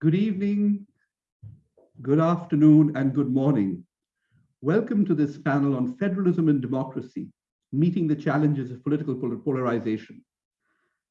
Good evening, good afternoon, and good morning. Welcome to this panel on federalism and democracy, meeting the challenges of political polarization.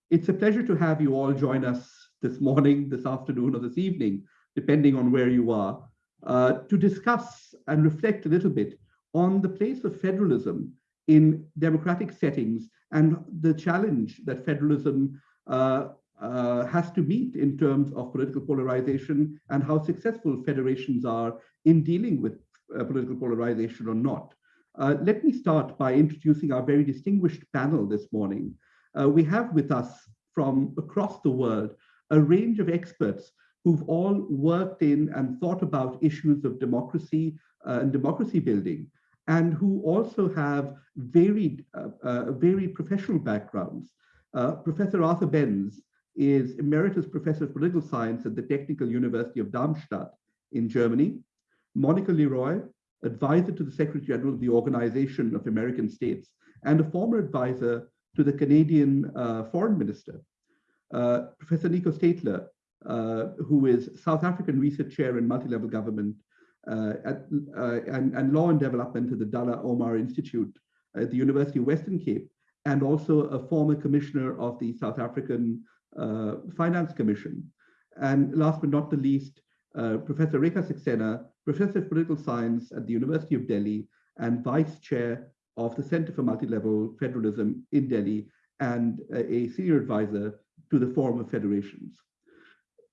It's a pleasure to have you all join us this morning, this afternoon, or this evening, depending on where you are, uh, to discuss and reflect a little bit on the place of federalism in democratic settings and the challenge that federalism uh, uh, has to meet in terms of political polarization and how successful federations are in dealing with uh, political polarization or not. Uh, let me start by introducing our very distinguished panel this morning. Uh, we have with us from across the world a range of experts who've all worked in and thought about issues of democracy uh, and democracy building, and who also have varied, uh, very professional backgrounds. Uh, Professor Arthur Benz is Emeritus Professor of Political Science at the Technical University of Darmstadt in Germany. Monica Leroy, advisor to the Secretary General of the Organization of American States, and a former advisor to the Canadian uh, Foreign Minister. Uh, Professor Nico Steytler, uh, who is South African Research Chair in Multi-Level Government uh, at, uh, and, and, Law and Development at the Dullah Omar Institute at the University of Western Cape, and also a former commissioner of the South African Uh, Finance Commission. And last but not the least, uh, Professor Rekha Saxena, Professor of Political Science at the University of Delhi and Vice Chair of the Center for Multi-Level Federalism in Delhi and a senior advisor to the Forum of Federations.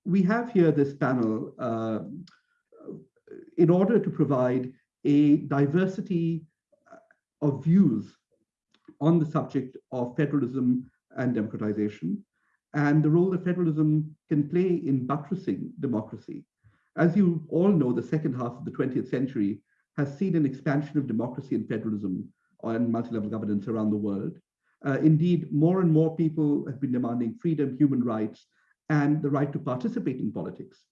We have here this panel uh, in order to provide a diversity uh, of views on the subject of federalism and democratization and the role that federalism can play in buttressing democracy. As you all know, the second half of the 20th century has seen an expansion of democracy and federalism and multi-level governance around the world. Uh, indeed, more and more people have been demanding freedom, human rights, and the right to participate in politics.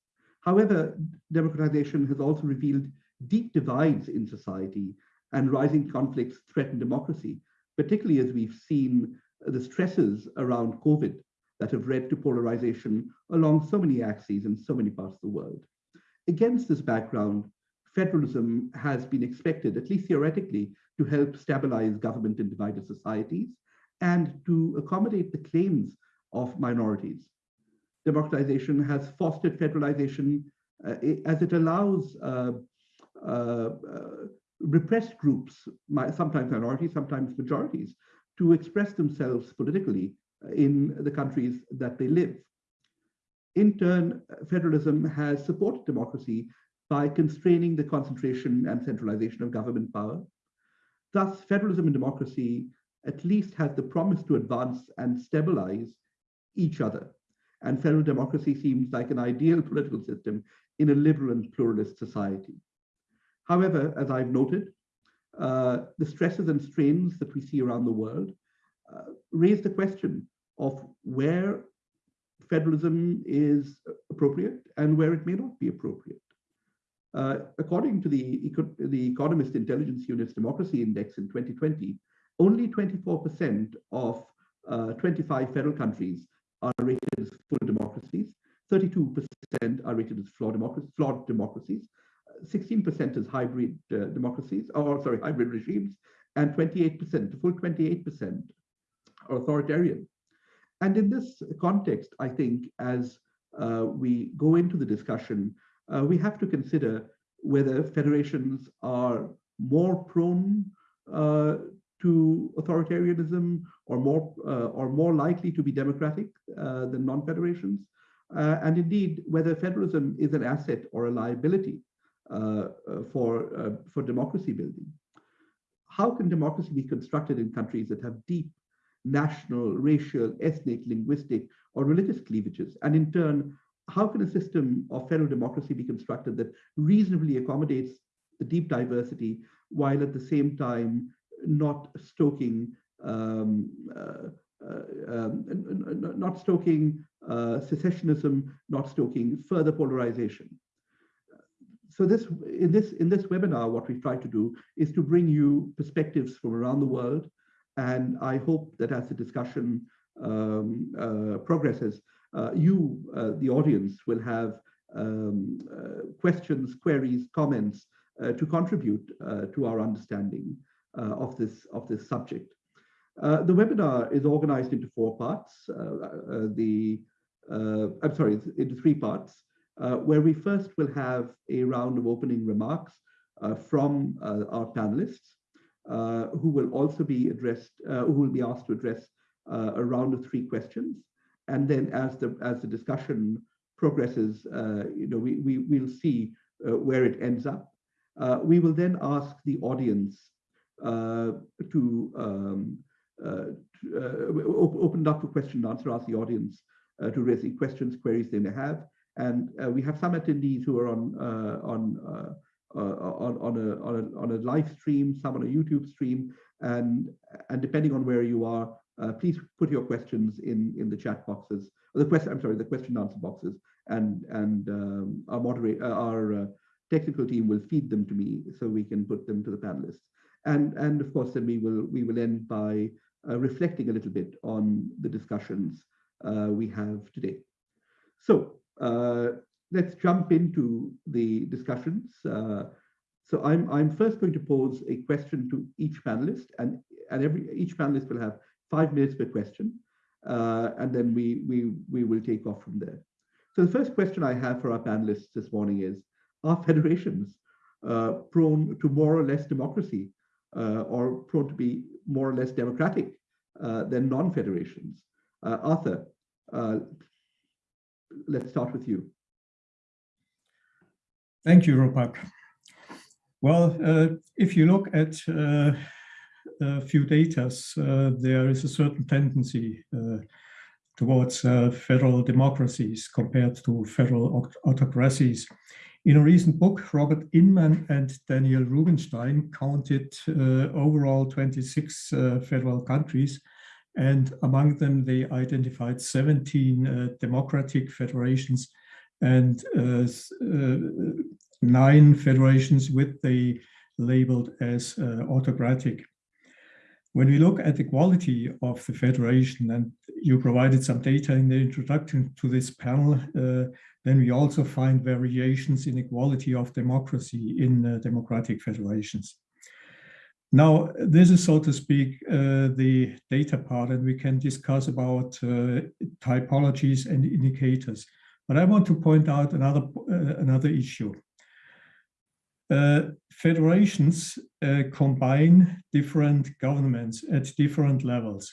However, democratization has also revealed deep divides in society and rising conflicts threaten democracy, particularly as we've seen the stresses around COVID that have led to polarization along so many axes in so many parts of the world. Against this background, federalism has been expected, at least theoretically, to help stabilize government in divided societies and to accommodate the claims of minorities. Democratization has fostered federalization uh, as it allows uh, uh, uh, repressed groups, sometimes minorities, sometimes majorities, to express themselves politically in the countries that they live. In turn, federalism has supported democracy by constraining the concentration and centralization of government power. Thus, federalism and democracy at least has the promise to advance and stabilize each other. And federal democracy seems like an ideal political system in a liberal and pluralist society. However, as I've noted, uh, the stresses and strains that we see around the world uh, raise the question of where federalism is appropriate and where it may not be appropriate. Uh, according to the, the Economist Intelligence Unit's Democracy Index in 2020, only 24% of uh, 25 federal countries are rated as full democracies, 32% are rated as flawed, democracies, flawed democracies 16% as hybrid uh, democracies, or sorry, hybrid regimes, and 28%, full 28% are authoritarian. And in this context, I think as uh, we go into the discussion, uh, we have to consider whether federations are more prone uh, to authoritarianism or more uh, or more likely to be democratic uh, than non-federations, uh, and indeed whether federalism is an asset or a liability for for democracy building. How can democracy be constructed in countries that have deep national, racial, ethnic, linguistic, or religious cleavages, and in turn, how can a system of federal democracy be constructed that reasonably accommodates the deep diversity while at the same time not stoking um, uh, uh, um, not stoking uh, secessionism, not stoking further polarization. So this in this in this webinar, what we've tried to do is to bring you perspectives from around the world, and I hope that as the discussion um, uh, progresses, uh, you, uh, the audience, will have um, uh, questions, queries, comments uh, to contribute uh, to our understanding of this of this subject. the webinar is organized into four parts. the I'm sorry, into three parts, where we first will have a round of opening remarks from our panelists, who will also be addressed, who will be asked to address a round of three questions. And then as the as the discussion progresses, uh, you know, we, we, we'll see uh, where it ends up. Uh, we will then ask the audience to, um, open up for question and answer, ask the audience to raise any questions, queries they may have. And we have some attendees who are on on uh, on, on, a, on, a, on a live stream, some on a YouTube stream, and, and depending on where you are, uh, please put your questions in, in the chat boxes, the question, I'm sorry, the question answer boxes, and and um, our uh, our uh, technical team will feed them to me so we can put them to the panelists. And and of course, then we will we will end by uh, reflecting a little bit on the discussions uh, we have today. So uh, let's jump into the discussions. Uh, so I'm I'm first going to pose a question to each panelist, and and every each panelist will have five minutes per question, and then we we we will take off from there. So the first question I have for our panelists this morning is, are federations uh, prone to more or less democracy uh, or prone to be more or less democratic uh, than non-federations? Uh, Arthur, uh, let's start with you. Thank you, Rupak. Well, uh, if you look at a few data, there is a certain tendency towards uh, federal democracies compared to federal autocracies. In a recent book, Robert Inman and Daniel Rubinfeld counted uh, overall 26 uh, federal countries, and among them they identified 17 uh, democratic federations and uh, uh, nine federations with they labeled as autocratic. When we look at the quality of the federation, and you provided some data in the introduction to this panel, uh, then we also find variations in the quality of democracy in uh, democratic federations. Now, this is, so to speak, uh, the data part, and we can discuss about uh, typologies and indicators. But I want to point out another, uh, another issue. Uh, federations uh, combine different governments at different levels.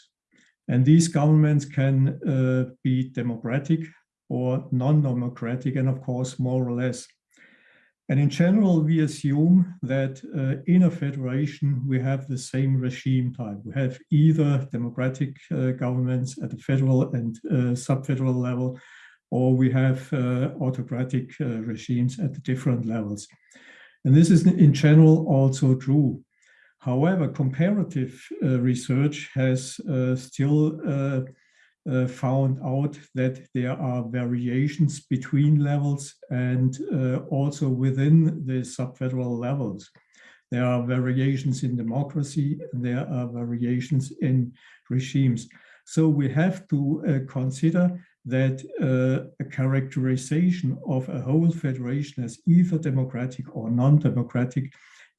And these governments can uh, be democratic or non-democratic, and of course, more or less. And in general, we assume that uh, in a federation, we have the same regime type. We have either democratic uh, governments at the federal and uh, sub-federal level, or we have autocratic regimes at the different levels. And this is in general also true. However, comparative uh, research has uh, still uh, uh found out that there are variations between levels and uh, also within the subfederal levels. There are variations in democracy, there are variations in regimes. So we have to uh, consider that uh, a characterization of a whole federation as either democratic or non-democratic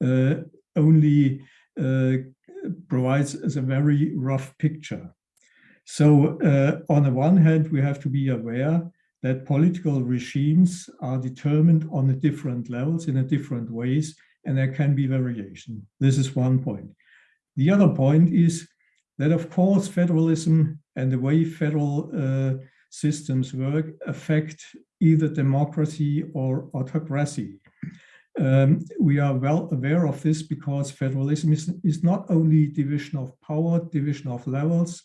uh, only uh, provides as a very rough picture. So uh, on the one hand, we have to be aware that political regimes are determined on the different levels in a different ways, and there can be variation. This is one point. The other point is that, of course, federalism and the way federal uh, systems work affect either democracy or autocracy. Um, we are well aware of this because federalism is, is not only division of power, division of levels,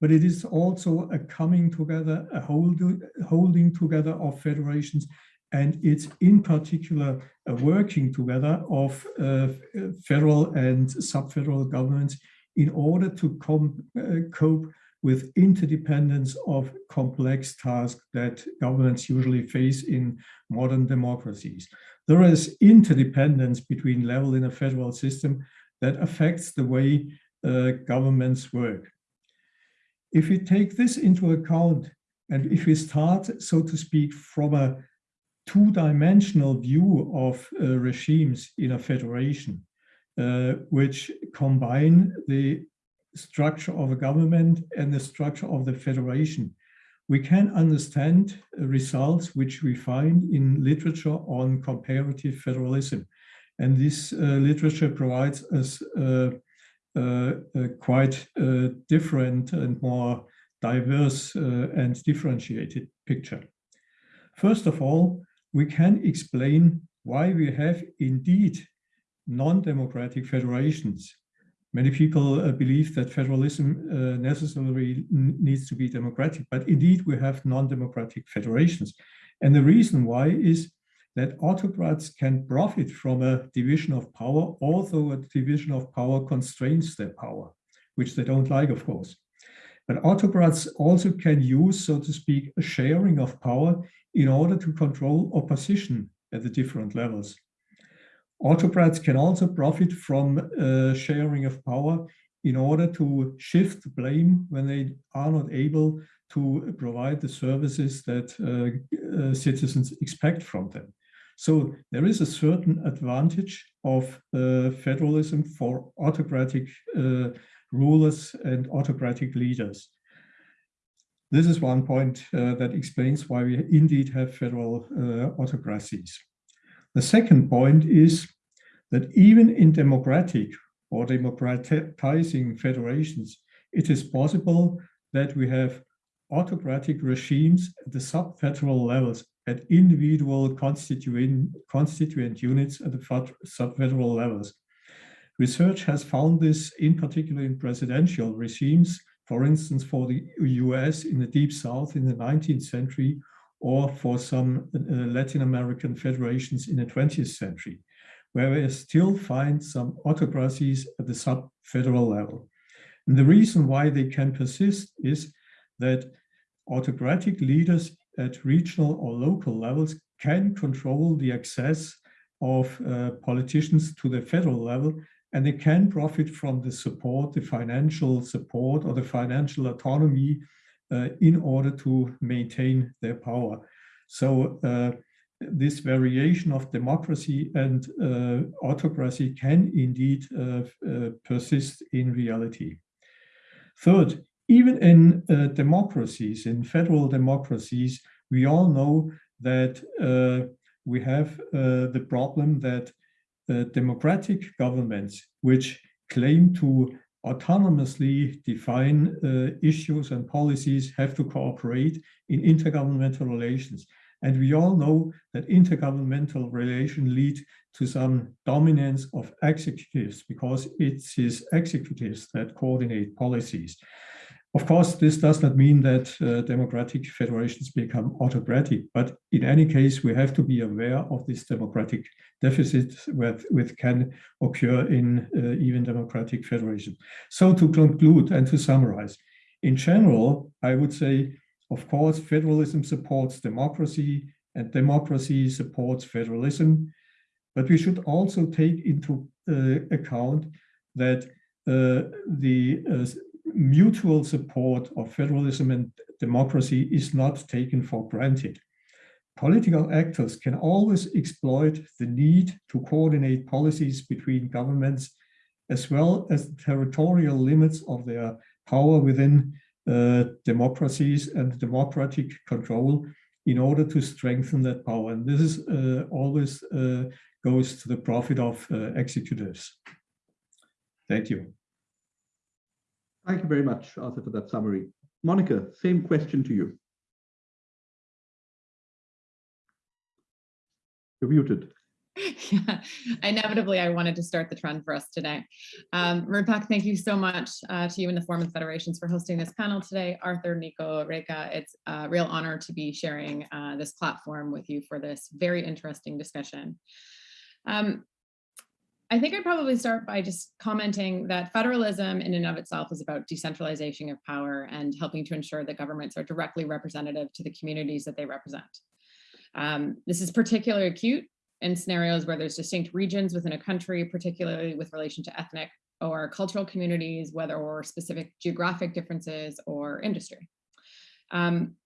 but it is also a coming together, a hold, holding together of federations, and it's in particular a working together of uh, federal and sub-federal governments in order to uh, cope with interdependence of complex tasks that governments usually face in modern democracies. There is interdependence between level in a federal system that affects the way uh, governments work. If we take this into account and if we start, so to speak, from a two-dimensional view of uh, regimes in a federation, uh, which combine the structure of a government and the structure of the federation. We can understand results which we find in literature on comparative federalism. And this uh, literature provides us uh, uh, a quite uh, different and more diverse uh, and differentiated picture. First of all, we can explain why we have indeed non-democratic federations. Many people uh, believe that federalism uh, necessarily needs to be democratic, but indeed we have non-democratic federations. And the reason why is that autocrats can profit from a division of power, although a division of power constrains their power, which they don't like, of course. But autocrats also can use, so to speak, a sharing of power in order to control opposition at the different levels. Autocrats can also profit from uh, sharing of power in order to shift blame when they are not able to provide the services that uh, uh, citizens expect from them. So there is a certain advantage of uh, federalism for autocratic uh, rulers and autocratic leaders. This is one point uh, that explains why we indeed have federal autocracies. The second point is that even in democratic or democratizing federations, it is possible that we have autocratic regimes at the sub-federal levels at individual constituent, constituent units at the sub-federal levels. Research has found this in particular in presidential regimes, for instance, for the US in the Deep South in the 19th century, or for some uh, Latin American federations in the 20th century, where we still find some autocracies at the sub-federal level. And the reason why they can persist is that autocratic leaders at regional or local levels can control the access of uh, politicians to the federal level and they can profit from the support, the financial support or the financial autonomy uh, in order to maintain their power. So uh, this variation of democracy and uh, autocracy can indeed uh, uh, persist in reality. Third, even in uh, democracies, in federal democracies, we all know that uh, we have uh, the problem that uh, democratic governments, which claim to autonomously define uh, issues and policies, have to cooperate in intergovernmental relations. And we all know that intergovernmental relations lead to some dominance of executives because it's executives that coordinate policies. Of course, this does not mean that uh, democratic federations become autocratic, but in any case, we have to be aware of this democratic deficit with, which can occur in uh, even democratic federations. So to conclude and to summarize, in general, I would say, of course, federalism supports democracy and democracy supports federalism, but we should also take into uh, account that uh, the uh, mutual support of federalism and democracy is not taken for granted. Political actors can always exploit the need to coordinate policies between governments as well as the territorial limits of their power within uh, democracies and democratic control in order to strengthen that power. And this is uh, always uh, goes to the profit of uh, executives. Thank you. Thank you very much, Arthur, for that summary. Monica, same question to you. You're muted. Yeah, inevitably, I wanted to start the trend for us today. Um, Rupak, thank you so much uh, to you and the Forum of Federations for hosting this panel today. Arthur, Nico, Rekha, it's a real honor to be sharing uh, this platform with you for this very interesting discussion. Um, I think I'd probably start by just commenting that federalism in and of itself is about decentralization of power and helping to ensure that governments are directly representative to the communities that they represent. Um, this is particularly acute in scenarios where there's distinct regions within a country, particularly with relation to ethnic or cultural communities, whether or specific geographic differences or industry. Um,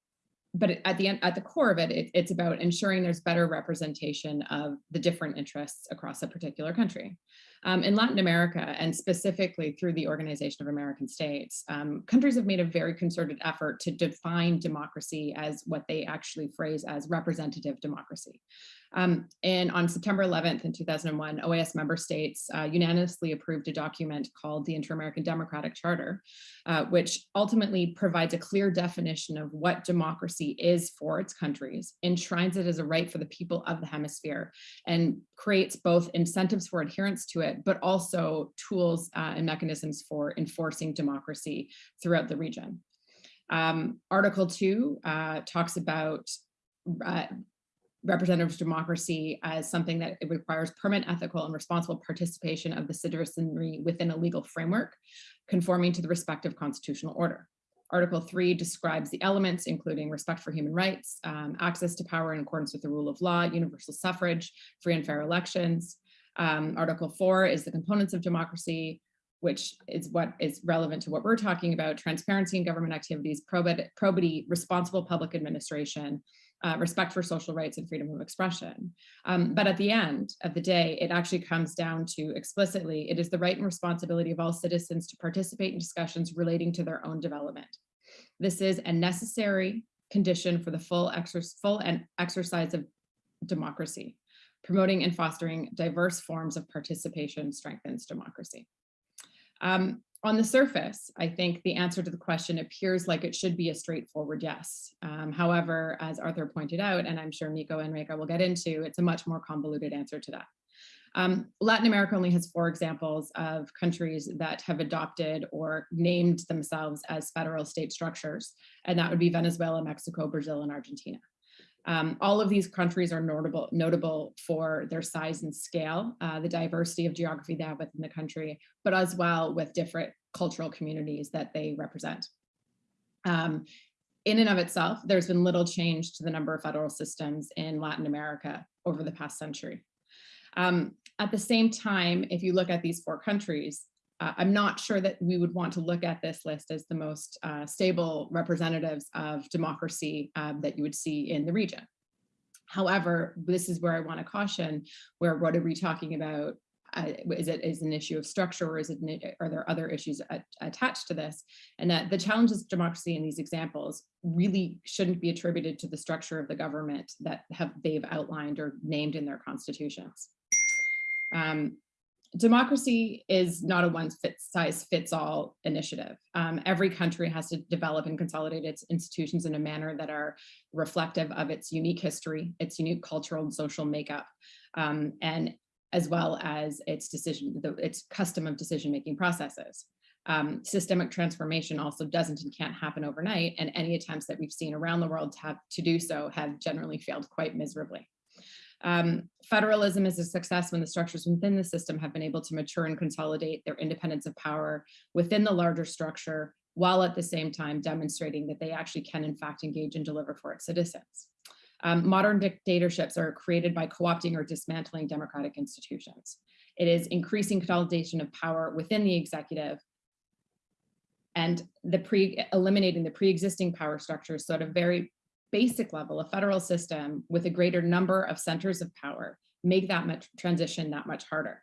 but at the end, at the core of it, it, it's about ensuring there's better representation of the different interests across a particular country. Um, in Latin America, and specifically through the Organization of American States, um, countries have made a very concerted effort to define democracy as what they actually phrase as representative democracy. Um, and on September 11th in 2001, OAS member states uh, unanimously approved a document called the Inter-American Democratic Charter, uh, which ultimately provides a clear definition of what democracy is for its countries, enshrines it as a right for the people of the hemisphere, and creates both incentives for adherence to it, but also tools uh, and mechanisms for enforcing democracy throughout the region. Um, Article 2 uh, talks about uh, representative democracy as something that it requires permanent ethical and responsible participation of the citizenry within a legal framework conforming to the respective constitutional order. Article 3 describes the elements, including respect for human rights, um, access to power in accordance with the rule of law, universal suffrage, free and fair elections. Um, Article 4 is the components of democracy, which is what is relevant to what we're talking about, transparency in government activities, probity, probity responsible public administration, uh, respect for social rights and freedom of expression. Um, but at the end of the day, it actually comes down to explicitly, it is the right and responsibility of all citizens to participate in discussions relating to their own development. This is a necessary condition for the full, exer full and exercise of democracy. Promoting and fostering diverse forms of participation strengthens democracy. Um, on the surface, I think the answer to the question appears like it should be a straightforward yes. Um, however, as Arthur pointed out, and I'm sure Nico and Rekha will get into, it's a much more convoluted answer to that. Um, Latin America only has four examples of countries that have adopted or named themselves as federal state structures, and that would be Venezuela, Mexico, Brazil, and Argentina. Um, all of these countries are notable, notable for their size and scale, uh, the diversity of geography they have within the country, but as well with different cultural communities that they represent. Um, in and of itself, there's been little change to the number of federal systems in Latin America over the past century. Um, at the same time, if you look at these four countries, uh, I'm not sure that we would want to look at this list as the most uh, stable representatives of democracy uh, that you would see in the region. However, this is where I want to caution, where what are we talking about? Uh, is it is an issue of structure or is it are there other issues at, attached to this and that the challenges of democracy in these examples really shouldn't be attributed to the structure of the government that have they've outlined or named in their constitutions um, democracy is not a one size fits all initiative. Um, every country has to develop and consolidate its institutions in a manner that are reflective of its unique history, its unique cultural and social makeup, um, and as well as its decision, the, its custom of decision-making processes. Um, systemic transformation also doesn't and can't happen overnight, and any attempts that we've seen around the world to, have, to do so have generally failed quite miserably. Um, federalism is a success when the structures within the system have been able to mature and consolidate their independence of power within the larger structure, while at the same time demonstrating that they actually can in fact engage and deliver for its citizens. Um, modern dictatorships are created by co-opting or dismantling democratic institutions. It is increasing consolidation of power within the executive and the pre eliminating the pre-existing power structures so at a very basic level, a federal system with a greater number of centers of power make that much transition that much harder.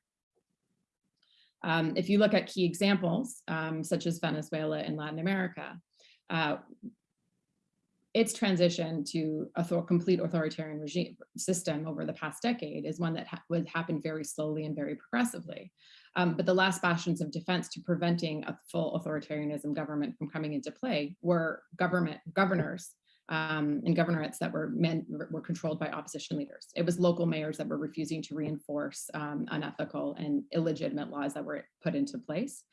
Um, if you look at key examples, um, such as Venezuela and Latin America, uh, its transition to a complete authoritarian regime system over the past decade is one that ha would happen very slowly and very progressively. Um, but the last bastions of defense to preventing a full authoritarianism government from coming into play were government governors um, and governorates that were men were controlled by opposition leaders. It was local mayors that were refusing to reinforce um, unethical and illegitimate laws that were put into place.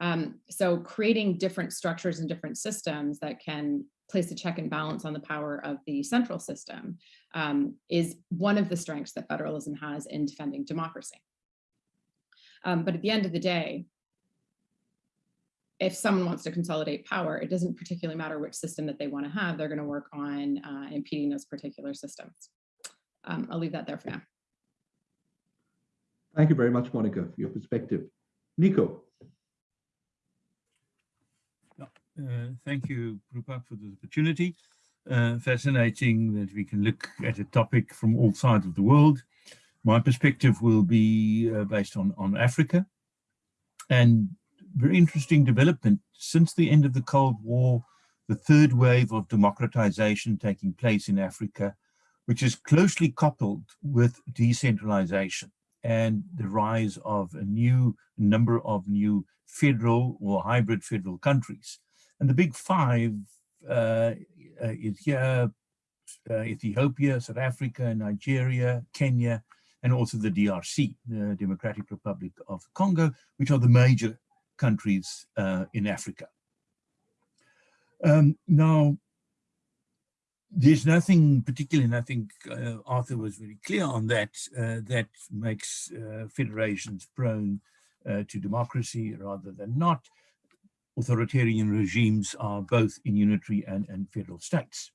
Um, so creating different structures and different systems that can place a check and balance on the power of the central system um, is one of the strengths that federalism has in defending democracy. Um, but at the end of the day, if someone wants to consolidate power, it doesn't particularly matter which system that they want to have. They're going to work on uh, impeding those particular systems. Um, I'll leave that there for now. Thank you very much, Monica, for your perspective. Nico. Uh, thank you, Rupa, for the opportunity. uh, fascinating that we can look at a topic from all sides of the world. My perspective will be uh, based on, on Africa and very interesting development since the end of the Cold War, the third wave of democratization taking place in Africa, which is closely coupled with decentralization and the rise of a new number of new federal or hybrid federal countries. And the big five uh, uh, is here, uh, Ethiopia, South Africa, Nigeria, Kenya, and also the DRC, the Democratic Republic of Congo, which are the major countries uh, in Africa. Um, now, there's nothing particular, and I think uh, Arthur was very clear on that, uh, that makes uh, federations prone uh, to democracy rather than not. Authoritarian regimes are both in unitary and, and federal states.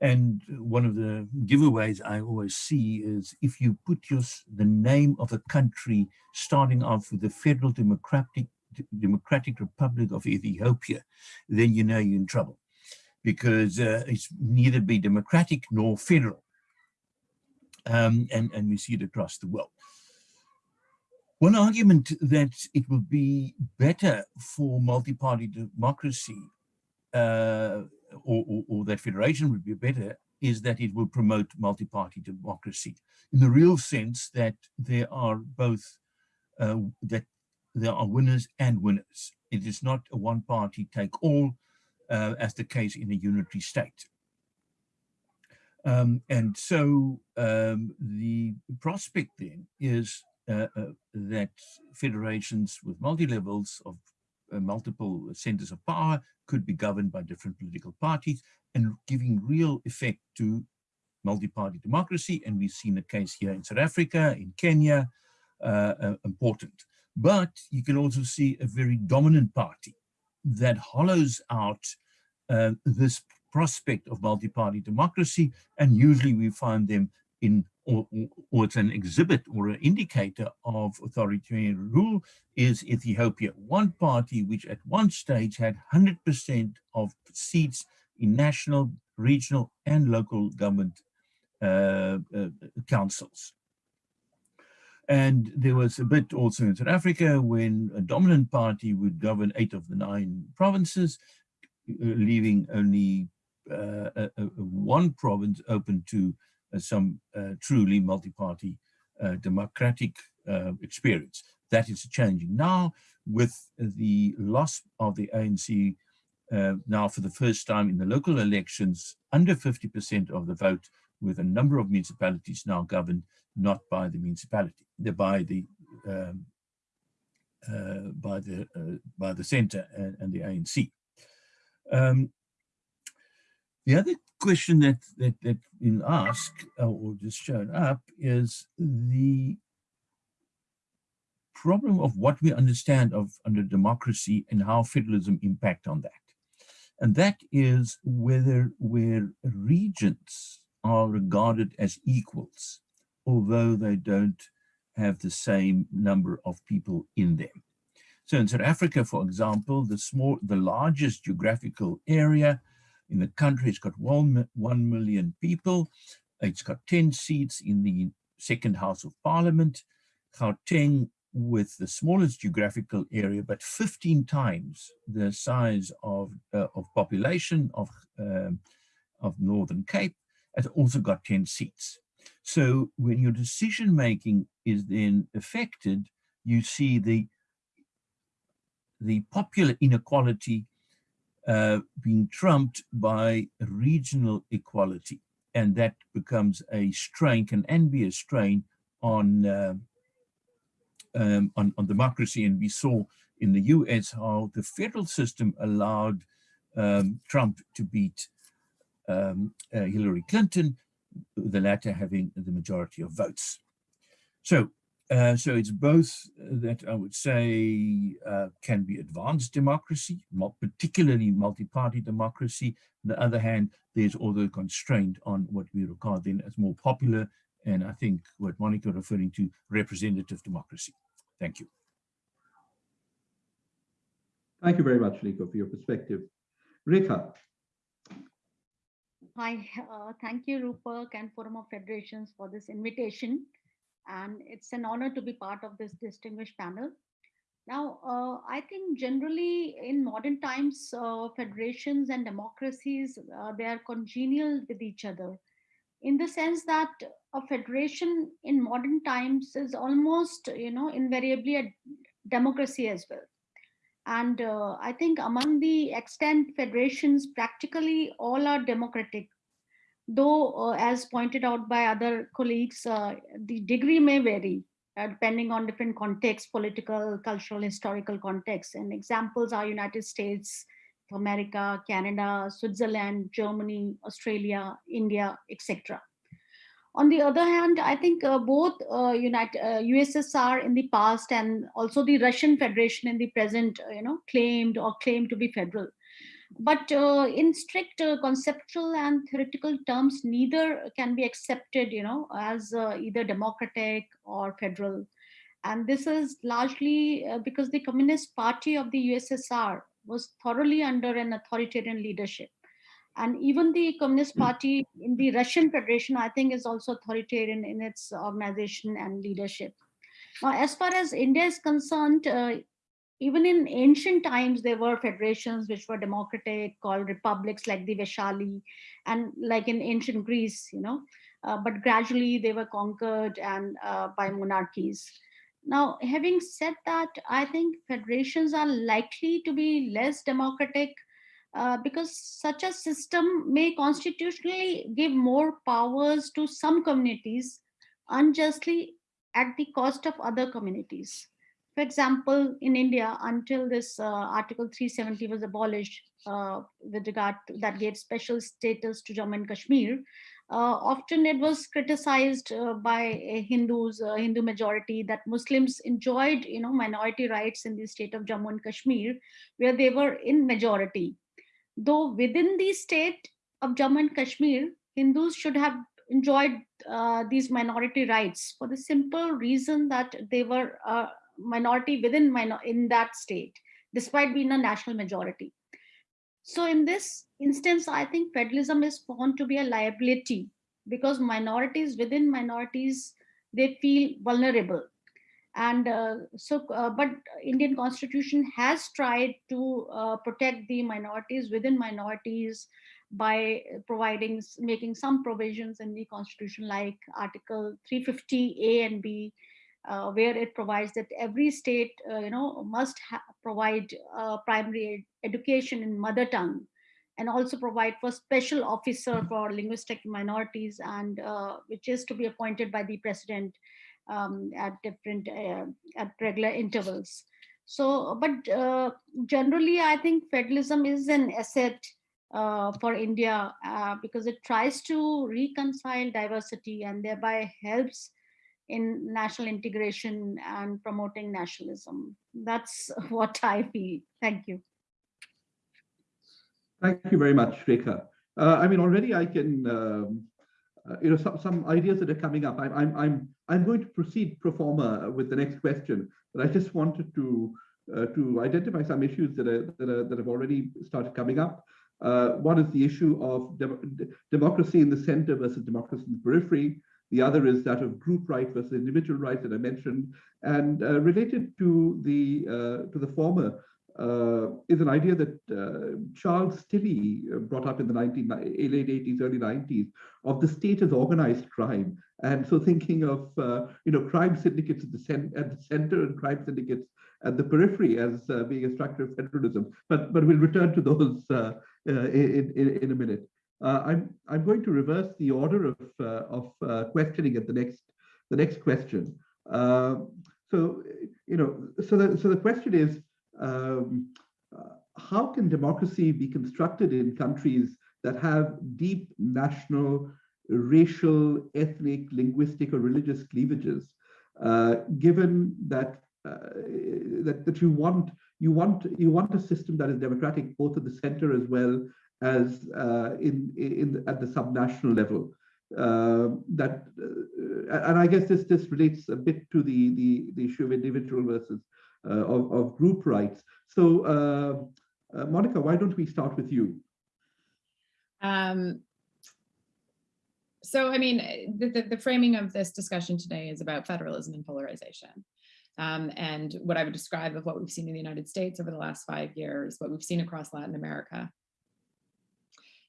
And one of the giveaways I always see is if you put your, the name of a country starting off with the Federal Democratic, Democratic Republic of Ethiopia, then you know you're in trouble because uh, it's neither be democratic nor federal. Um, and, and we see it across the world. One argument that it will be better for multi-party democracy uh, or, or, or, that federation would be better is that it will promote multi-party democracy in the real sense that there are both uh, that there are winners and winners. It is not a one party take all uh, as the case in a unitary state. Um, and so um, the prospect then is uh, uh, that federations with multi-levels of uh, multiple centers of power could be governed by different political parties and giving real effect to multi-party democracy. And we've seen a case here in South Africa, in Kenya, uh, uh, important. But you can also see a very dominant party that hollows out uh, this prospect of multi-party democracy. And usually we find them in, or, or, it's an exhibit or an indicator of authoritarian rule is Ethiopia. One party which at one stage had 100% of seats in national, regional and local government uh, uh, councils. And there was a bit also in South Africa when a dominant party would govern eight of the nine provinces, uh, leaving only uh, one province open to uh, some uh, truly multi-party uh, democratic uh, experience. That is changing now with the loss of the ANC now for the first time in the local elections under 50% of the vote with a number of municipalities now governed not by the municipality, by the um, uh, by the uh, by the centre and, and, the ANC. Um, the other question that that that been asked uh, or just shown up is the problem of what we understand of under democracy and how federalism impact on that. And that is whether where regions are regarded as equals although they don't have the same number of people in them. So in South Africa, for example, the small, the largest geographical area in the country, it's got one, 1 million people. It's got 10 seats in the second House of Parliament. Gauteng with the smallest geographical area, but 15 times the size of, uh, of population of, um, of Northern Cape, has also got 10 seats. So when your decision making is then affected, you see the, the popular inequality uh, being trumped by regional equality. And that becomes a strain, can and be a strain on, uh, um, on, on democracy. And we saw in the US how the federal system allowed um, Trump to beat um, uh, Hillary Clinton the latter having the majority of votes. So, uh, so it's both that I would say uh, can be advanced democracy, particularly multi-party democracy. On the other hand, there's also constraint on what we regard then as more popular, and I think what Monica referring to, representative democracy. Thank you. Thank you very much, Nico, for your perspective. Rika, Hi, uh, thank you, Rupak and Forum of Federations for this invitation. And it's an honor to be part of this distinguished panel. Now, uh, I think generally in modern times, uh, federations and democracies, uh, they are congenial with each other in the sense that a federation in modern times is almost, you know, invariably a democracy as well. And uh, I think among the extant federations, practically all are democratic. Though, uh, as pointed out by other colleagues, uh, the degree may vary uh, depending on different contexts, political, cultural, historical contexts. And examples are United States America, Canada, Switzerland, Germany, Australia, India, etc. On the other hand, I think uh, both uh, United, uh, USSR in the past and also the Russian Federation in the present, uh, you know, claimed or claimed to be federal. But uh, in strict uh, conceptual and theoretical terms, neither can be accepted, you know, as either democratic or federal. And this is largely because the Communist Party of the USSR was thoroughly under an authoritarian leadership and even the Communist Party in the Russian Federation, I think, is also authoritarian in its organization and leadership. Now, as far as India is concerned, uh, even in ancient times, there were federations which were democratic, called republics like the Vaishali, and like in ancient Greece, you know, uh, but gradually they were conquered and uh, by monarchies. Now, having said that, I think federations are likely to be less democratic uh, because such a system may constitutionally give more powers to some communities unjustly at the cost of other communities. For example, in India, until this uh, Article 370 was abolished uh, with regard to, that gave special status to Jammu and Kashmir, uh, often it was criticized uh, by Hindus, Hindu majority, that Muslims enjoyed, you know, minority rights in the state of Jammu and Kashmir, where they were in majority though within the state of Jammu and Kashmir, Hindus should have enjoyed uh, these minority rights for the simple reason that they were a minority within minor in that state, despite being a national majority. So in this instance, I think federalism is found to be a liability because minorities within minorities, they feel vulnerable and uh, so uh, but indian constitution has tried to uh, protect the minorities within minorities by providing making some provisions in the constitution like article 350 a and b uh, where it provides that every state uh, you know must provide uh, primary ed education in mother tongue and also provide for special officer for linguistic minorities and which is to be appointed by the president um, at different uh, at regular intervals. So, but uh, generally, I think federalism is an asset uh, for India uh, because it tries to reconcile diversity and thereby helps in national integration and promoting nationalism. That's what I feel. Thank you. Thank you very much, Rekha. Uh, I mean, already I can um, uh, you know, some, some ideas that are coming up. I'm, I'm, I'm, I'm going to proceed pro forma with the next question, but I just wanted to, uh, to identify some issues that, are, that, are, that have already started coming up. Uh, one is the issue of de democracy in the center versus democracy in the periphery. The other is that of group right versus individual rights that I mentioned. And uh, related to the, uh, to the former, is an idea that uh, Charles Tilly uh, brought up in the 19, late 80s, early 90s of the state as organized crime. And so thinking of, uh, you know, crime syndicates at the, at the center and crime syndicates at the periphery as uh, being a structure of federalism. But, but we'll return to those uh, in, in, in, a minute. I'm, I'm going to reverse the order of, of questioning at the next, the next question. so, you know, so the, so the question is, um, uh, how can democracy be constructed in countries that have deep national, racial, ethnic, linguistic, or religious cleavages, uh, given that uh, that that you want you want you want a system that is democratic both at the center as well as uh, in in at the subnational level. Uh, that uh, and I guess this this relates a bit to the the the issue of individual versus of, of group rights. So uh, uh, Monica, why don't we start with you? Um, so I mean, the, the, the framing of this discussion today is about federalism and polarization. Um, and what I would describe of what we've seen in the United States over the last five years, what we've seen across Latin America,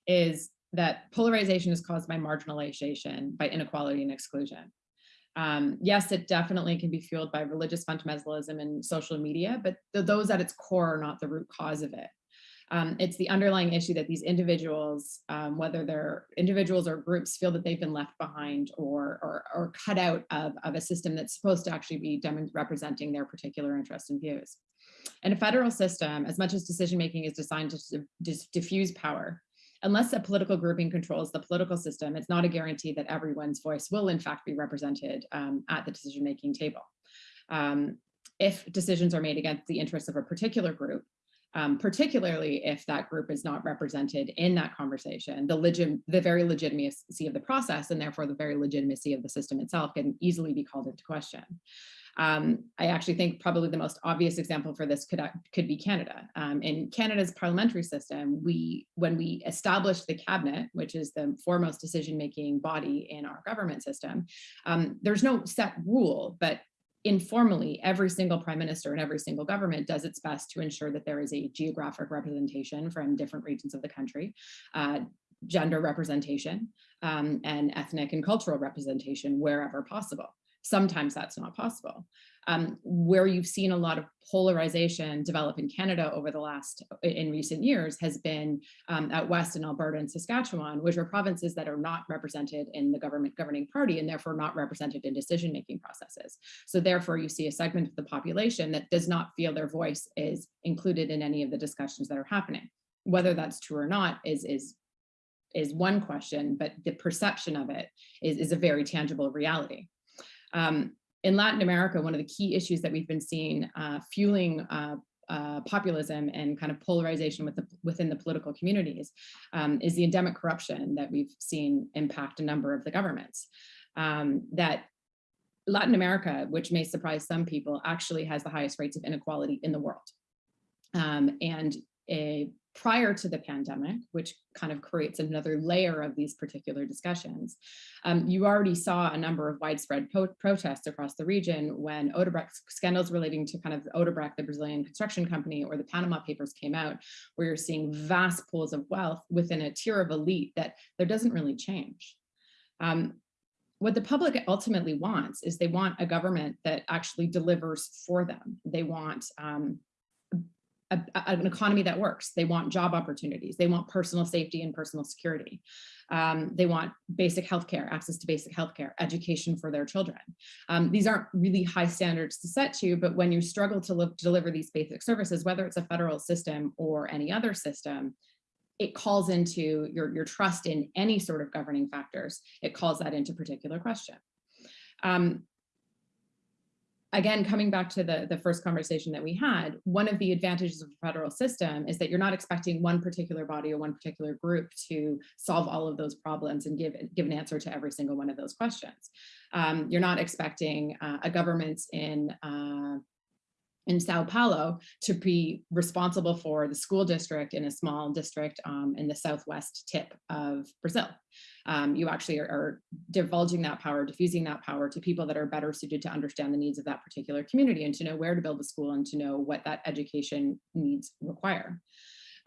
is that polarization is caused by marginalization, by inequality and exclusion. Um, yes, it definitely can be fueled by religious fundamentalism and social media, but th those at its core are not the root cause of it. Um, it's the underlying issue that these individuals, um, whether they're individuals or groups, feel that they've been left behind or, or, or cut out of, of a system that's supposed to actually be representing their particular interests and views. And a federal system, as much as decision-making is designed to diffuse power, unless a political grouping controls the political system, it's not a guarantee that everyone's voice will in fact be represented um, at the decision-making table. Um, if decisions are made against the interests of a particular group, um, particularly if that group is not represented in that conversation, the, legit, the very legitimacy of the process and therefore the very legitimacy of the system itself can easily be called into question. Um, I actually think probably the most obvious example for this could, could be Canada. Um, in Canada's parliamentary system, we when we established the cabinet, which is the foremost decision-making body in our government system, um, there's no set rule, but informally, every single prime minister and every single government does its best to ensure that there is a geographic representation from different regions of the country, uh, gender representation, um, and ethnic and cultural representation wherever possible. Sometimes that's not possible. Um, where you've seen a lot of polarization develop in Canada over the last, in recent years, has been um, west in Alberta and Saskatchewan, which are provinces that are not represented in the government governing party and therefore not represented in decision-making processes. So therefore you see a segment of the population that does not feel their voice is included in any of the discussions that are happening. Whether that's true or not is, is is one question, but the perception of it is, is a very tangible reality. Um, in Latin America, one of the key issues that we've been seeing uh, fueling uh, uh, populism and kind of polarization with the, within the political communities um, is the endemic corruption that we've seen impact a number of the governments. Um, that Latin America, which may surprise some people, actually has the highest rates of inequality in the world. Um, and a prior to the pandemic, which kind of creates another layer of these particular discussions. Um, you already saw a number of widespread protests across the region when Odebrecht scandals relating to kind of Odebrecht, the Brazilian construction company, or the Panama Papers came out, where you're seeing vast pools of wealth within a tier of elite that there doesn't really change. Um, what the public ultimately wants is they want a government that actually delivers for them. They want um, a, an economy that works. They want job opportunities. They want personal safety and personal security. Um, they want basic healthcare, access to basic healthcare, education for their children. Um, these aren't really high standards to set to, but when you struggle to, live, deliver these basic services, whether it's a federal system or any other system, it calls into your, your trust in any sort of governing factors. It calls that into particular question. Um, again, coming back to the, the first conversation that we had, one of the advantages of the federal system is that you're not expecting one particular body or one particular group to solve all of those problems and give, give an answer to every single one of those questions. Um, you're not expecting uh, a government in uh, in Sao Paulo to be responsible for the school district in a small district um, in the southwest tip of Brazil. Um, you actually are, are, divulging that power, diffusing that power to people that are better suited to understand the needs of that particular community and to know where to build the school and to know what that education needs require.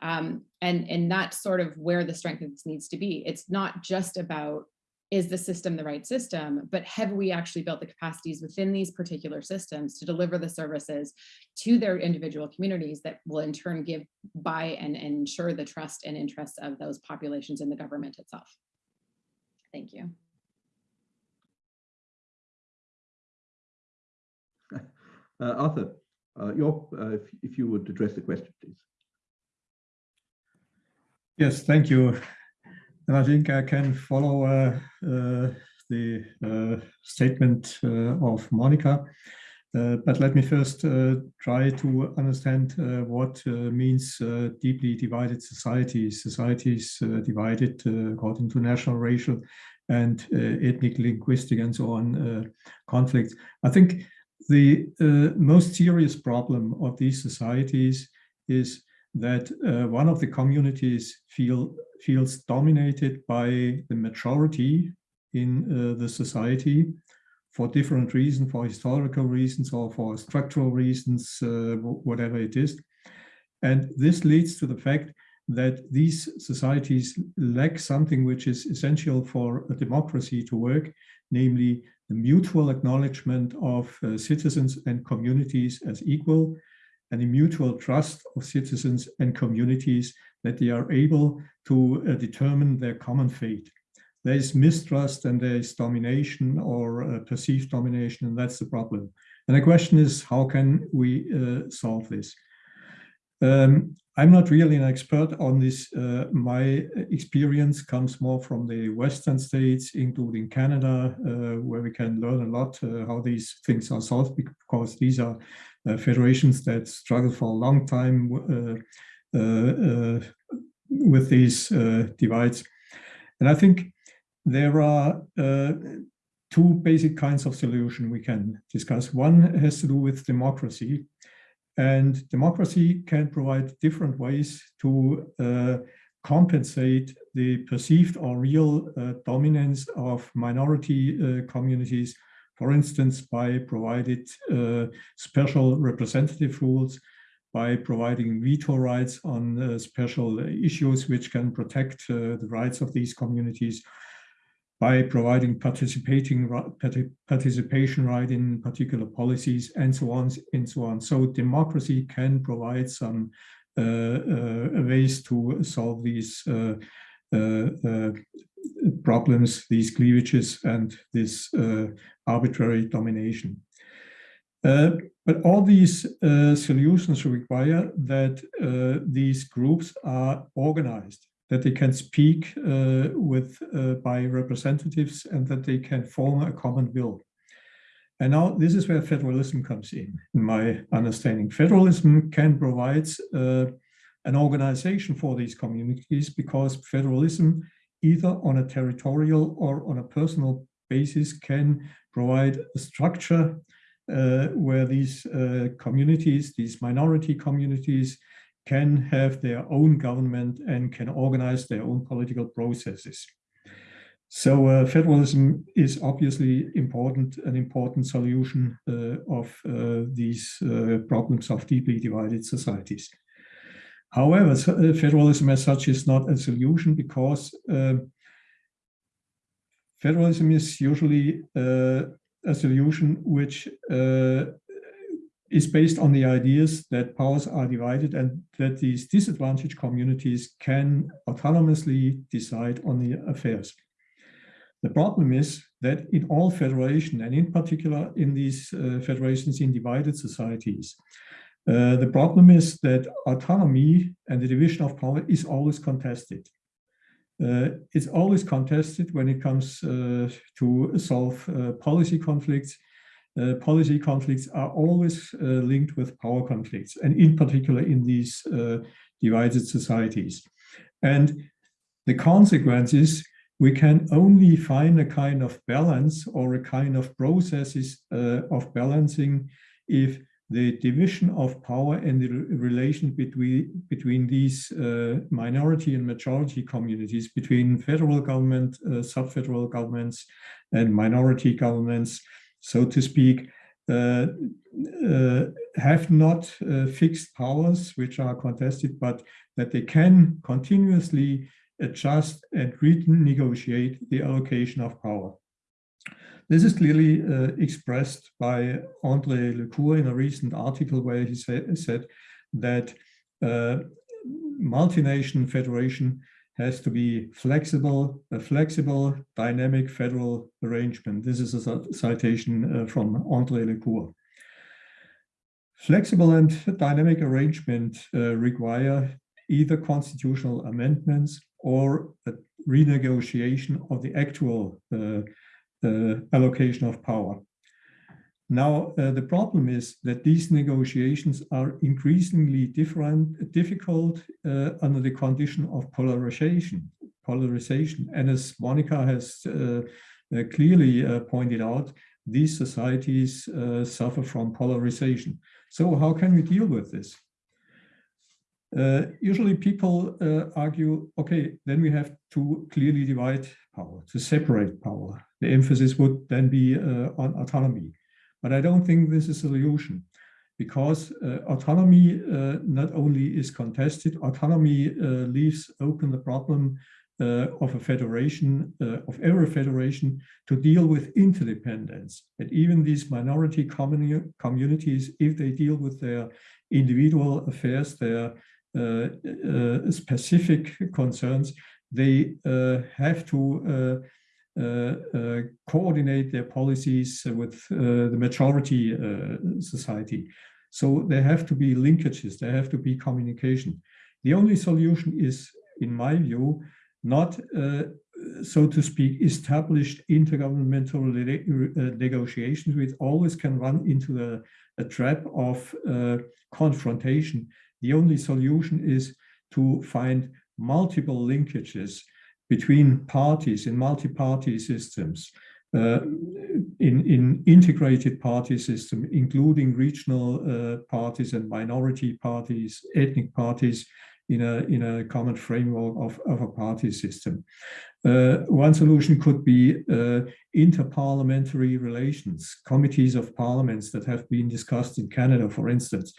Um, and, and that's sort of where the strength of this needs to be. It's not just about is the system the right system, but have we actually built the capacities within these particular systems to deliver the services to their individual communities that will in turn give by and, and ensure the trust and interests of those populations in the government itself. Thank you. Uh, Arthur, uh, your, uh, if, if you would address the question, please. Yes, thank you. And I think I can follow uh, uh, the uh, statement of Monica. Uh, but let me first uh, try to understand uh, what means deeply divided societies, societies divided according to national, racial, and ethnic, linguistic, and so on conflicts. I think the most serious problem of these societies is that uh, one of the communities feel feels dominated by the majority in uh, the society for different reasons, for historical reasons or for structural reasons, uh, whatever it is. And this leads to the fact that these societies lack something which is essential for a democracy to work, namely the mutual acknowledgement of uh, citizens and communities as equal, and the mutual trust of citizens and communities that they are able to uh, determine their common fate. There is mistrust and there is domination or uh, perceived domination, and that's the problem. And the question is, how can we uh, solve this? Um, I'm not really an expert on this. Uh, my experience comes more from the Western states, including Canada, uh, where we can learn a lot uh, how these things are solved, because these are federations that struggle for a long time uh, uh, with these divides. And I think there are two basic kinds of solution we can discuss. One has to do with democracy, and democracy can provide different ways to uh, compensate the perceived or real uh, dominance of minority uh, communities, for instance, by provided uh, special representative rules, by providing veto rights on uh, special issues which can protect uh, the rights of these communities, by providing participating participation right in particular policies and so on and so on. So democracy can provide some uh, uh, ways to solve these uh, problems, these cleavages and this uh, arbitrary domination. but all these solutions require that these groups are organized that they can speak uh, with uh, by representatives and that they can form a common will. And now this is where federalism comes in, in my understanding. Federalism can provide uh, an organization for these communities because federalism, either on a territorial or on a personal basis, can provide a structure uh, where these uh, communities, these minority communities, can have their own government and can organize their own political processes. So uh, federalism is obviously important, an important solution uh, of uh, these uh, problems of deeply divided societies. However, uh, federalism as such is not a solution because uh, federalism is usually a solution which is based on the ideas that powers are divided and that these disadvantaged communities can autonomously decide on the affairs. The problem is that in all federation, and in particular in these uh, federations in divided societies, uh, the problem is that autonomy and the division of power is always contested. Uh, it's always contested when it comes uh, to solve uh, policy conflicts uh, policy conflicts are always linked with power conflicts, and in particular in these divided societies. And the consequence is we can only find a kind of balance or a kind of processes uh, of balancing if the division of power and the relation between, between these uh, minority and majority communities, between federal government, uh, sub-federal governments, and minority governments, so to speak, uh, uh, have not uh, fixed powers which are contested, but that they can continuously adjust and renegotiate the allocation of power. This is clearly uh, expressed by André Lecours in a recent article where he said that uh, multinational federation has to be flexible, a flexible, dynamic federal arrangement. This is a citation uh, from André Lecours. Flexible and dynamic arrangement uh, require either constitutional amendments or a renegotiation of the actual uh allocation of power. Now, uh, the problem is that these negotiations are increasingly different, difficult uh, under the condition of polarization. Polarization, and as Monica has uh, uh clearly uh, pointed out, these societies uh, suffer from polarization. So, how can we deal with this? Uh, usually people uh, argue, okay, then we have to clearly divide power, to separate power. The emphasis would then be uh, on autonomy. But I don't think this is a solution because uh, autonomy uh, not only is contested, autonomy uh, leaves open the problem of a federation, of every federation to deal with interdependence. And even these minority communi communities, if they deal with their individual affairs, their uh, uh, specific concerns, they uh, have to coordinate their policies with the majority society. So there have to be linkages, there have to be communication. The only solution is, in my view, not, uh, so to speak, established intergovernmental negotiations, which always can run into the, a trap of uh, confrontation the only solution is to find multiple linkages between parties in multi-party systems, uh, in, in integrated party system, including regional uh, parties and minority parties, ethnic parties, in a, in a common framework of, of a party system. Uh, one solution could be uh, interparliamentary relations, committees of parliaments that have been discussed in Canada, for instance,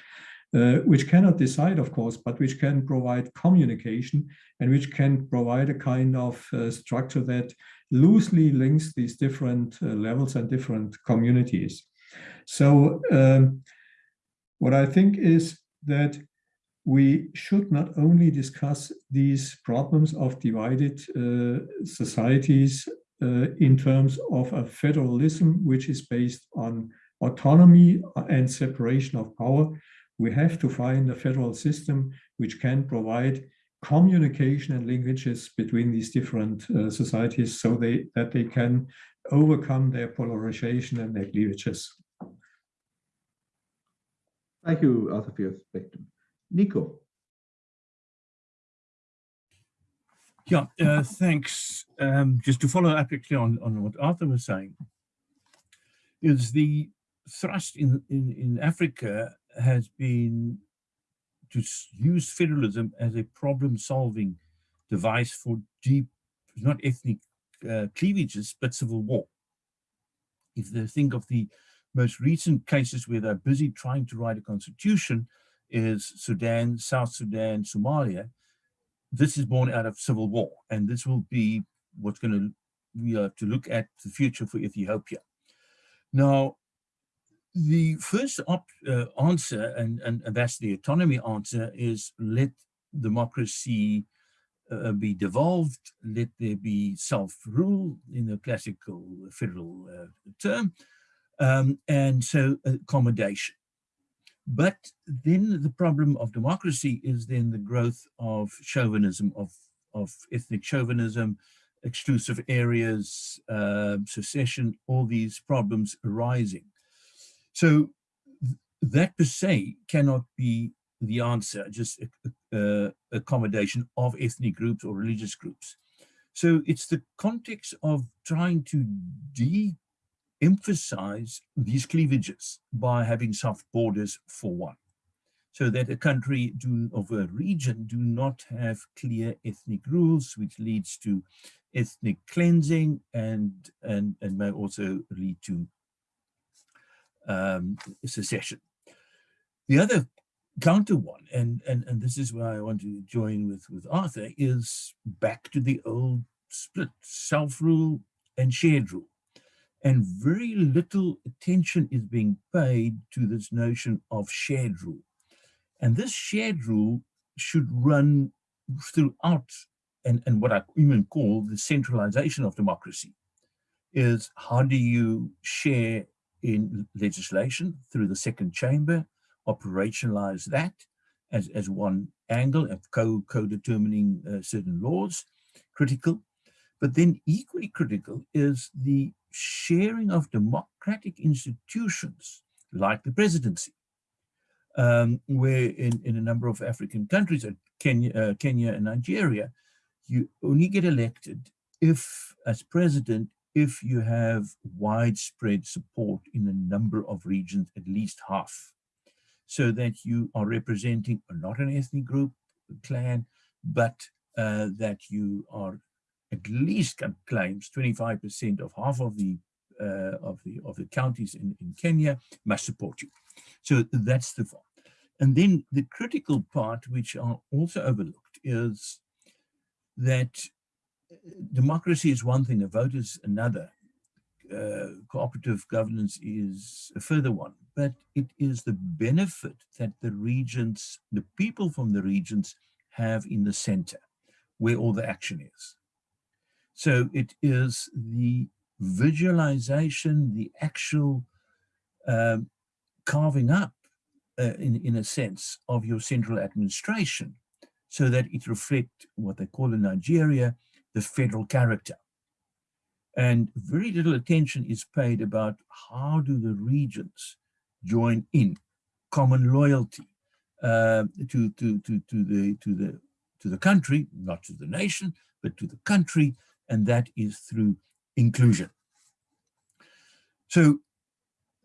uh, which cannot decide, of course, but which can provide communication and which can provide a kind of uh, structure that loosely links these different uh, levels and different communities. So um, what I think is that we should not only discuss these problems of divided uh, societies uh, in terms of a federalism which is based on autonomy and separation of power, we have to find a federal system which can provide communication and linkages between these different uh, societies so they that they can overcome their polarization and their cleavages. Thank you, Arthur, for your perspective. Nico. Yeah, uh, thanks. Um, just to follow up actually on, on what Arthur was saying, is the thrust in, in, in Africa has been to use federalism as a problem-solving device for deep, not ethnic uh, cleavages, but civil war. If they think of the most recent cases where they're busy trying to write a constitution is Sudan, South Sudan, Somalia, this is born out of civil war, and this will be what's going to we have to look at the future for Ethiopia. Now, the first uh, answer, and, and, that's the autonomy answer, is let democracy uh, be devolved, let there be self-rule in the classical federal uh, term, um, and so accommodation. But then the problem of democracy is then the growth of chauvinism, of, of ethnic chauvinism, exclusive areas, uh, secession, all these problems arising. So that per se cannot be the answer, just accommodation of ethnic groups or religious groups. So it's the context of trying to de-emphasize these cleavages by having soft borders for one. So that a country do, of a region do not have clear ethnic rules, which leads to ethnic cleansing and, and, and may also lead to um, secession. The other counter one, and, and, and this is where I want to join with, with Arthur, is back to the old split, self-rule and shared rule. And very little attention is being paid to this notion of shared rule. And this shared rule should run throughout, and, and what I even call the centralization of democracy, is how do you share in legislation through the second chamber, operationalize that as, as one angle of co-determining co uh, certain laws, critical. But then equally critical is the sharing of democratic institutions like the presidency, um, where in, in a number of African countries, Kenya, uh, Kenya and Nigeria, you only get elected if, as president, if you have widespread support in a number of regions, at least half, so that you are representing not an ethnic group, clan, but uh, that you are at least claims 25% of half of the uh, of the of the counties in, in Kenya must support you. So that's the form. and then the critical part, which are also overlooked, is that democracy is one thing, a vote is another. Uh, cooperative governance is a further one, but it is the benefit that the regions, the people from the regions have in the center, where all the action is. So it is the visualization, the actual um, carving up, uh, in, in a sense, of your central administration so that it reflect what they call in Nigeria, the federal character. And very little attention is paid about how do the regions join in common loyalty uh, to, to, to, to, the, to, the, to the country, not to the nation, but to the country, and that is through inclusion. So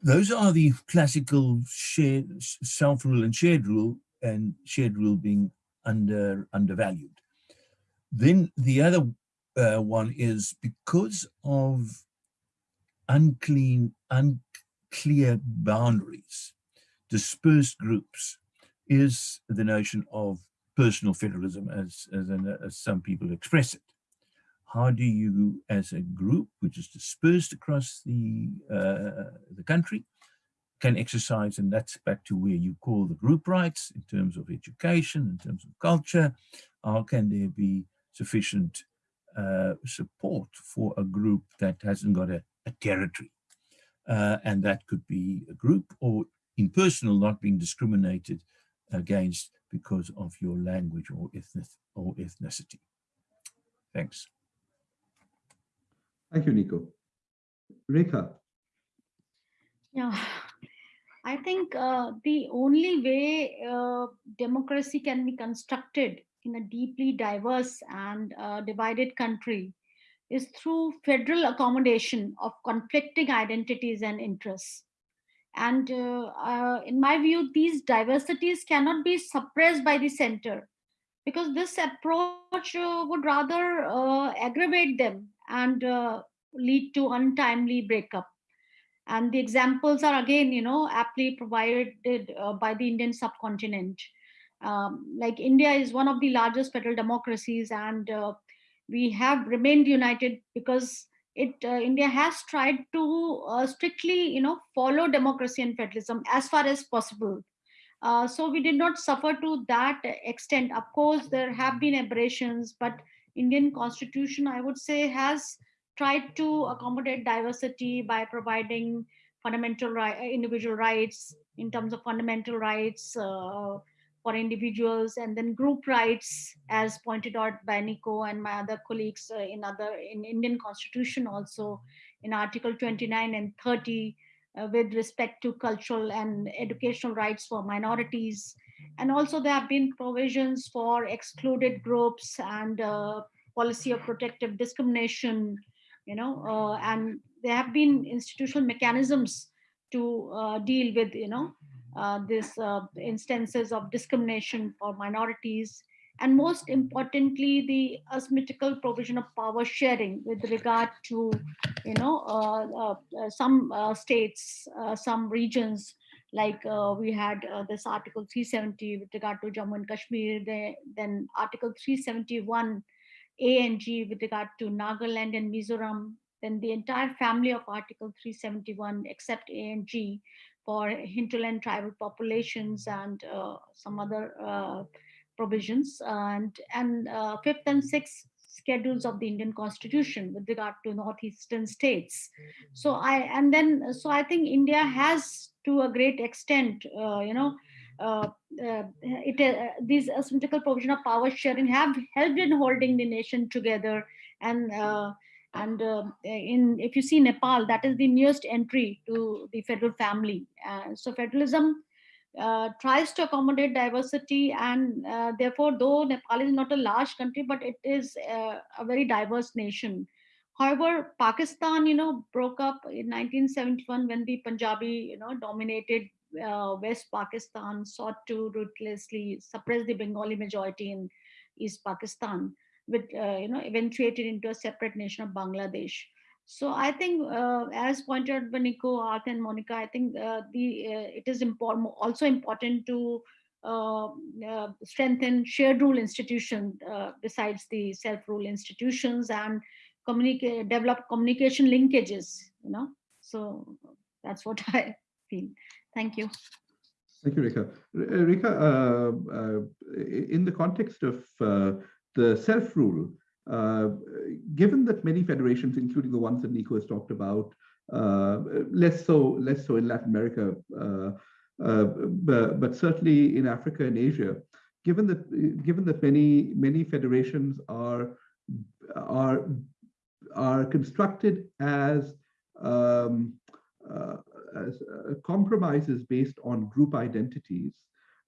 those are the classical shared self-rule and shared rule, and shared rule being under undervalued. Then the other uh, one is because of unclean, unclear boundaries, dispersed groups, is the notion of personal federalism as, as, an, as some people express it. How do you, as a group which is dispersed across the, uh, the country, can exercise, and that's back to where you call the group rights in terms of education, in terms of culture, how can there be sufficient uh, support for a group that hasn't got a, a territory? Uh, and that could be a group or in personal not being discriminated against because of your language or, ethnic, or ethnicity. Thanks. Thank you, Nico. Rekha. Yeah, I think uh, the only way uh, democracy can be constructed in a deeply diverse and uh, divided country is through federal accommodation of conflicting identities and interests. And uh, uh, in my view, these diversities cannot be suppressed by the center because this approach uh, would rather aggravate them and lead to untimely breakup and the examples are again you know aptly provided uh, by the indian subcontinent um, like india is one of the largest federal democracies and uh, we have remained united because it uh, india has tried to uh, strictly you know follow democracy and federalism as far as possible. Uh, so we did not suffer to that extent. Of course there have been aberrations but indian constitution i would say has tried to accommodate diversity by providing fundamental right, individual rights in terms of fundamental rights uh, for individuals and then group rights as pointed out by Nico and my other colleagues uh, in other in Indian constitution also in article 29 and 30 uh, with respect to cultural and educational rights for minorities. And also there have been provisions for excluded groups and uh, policy of protective discrimination you know, uh, and there have been institutional mechanisms to uh, deal with, you know, uh, this instances of discrimination for minorities. And most importantly the asymmetrical provision of power sharing with regard to you know uh, uh, some uh, states some regions. Like we had this article 370 with regard to jammu and kashmir they, then article 371 ANG with regard to Nagaland and Mizoram, then the entire family of Article 371 except ANG for hinterland tribal populations and uh, some other uh, provisions and and uh, fifth and sixth schedules of the Indian Constitution with regard to northeastern states. So I and then so I think India has to a great extent, uh, you know, uh, uh, it, these asymmetrical provision of power sharing have helped in holding the nation together and and uh, in if you see Nepal, that is the newest entry to the federal family. Uh, so federalism uh, tries to accommodate diversity, and therefore, though Nepal is not a large country, but it is a very diverse nation. However, Pakistan, you know, broke up in 1971 when the Punjabi, you know, dominated uh, West Pakistan sought to ruthlessly suppress the Bengali majority in East Pakistan, which uh, you know eventuated into a separate nation of Bangladesh. So I think, uh, as pointed out by Nico, Art, and Monica, I think uh, the uh, it is important, also important to uh, uh, strengthen shared rule institutions uh, besides the self-rule institutions and communicate, develop communication linkages. You know, so that's what I feel. Thank you. Thank you, Rekha. Rekha, in the context of the self-rule, uh, given that many federations, including the ones that Nico has talked about, uh, less so less so in Latin America, uh, but, but certainly in Africa and Asia, given that given that many many federations are are are constructed as um, uh, as uh, compromises based on group identities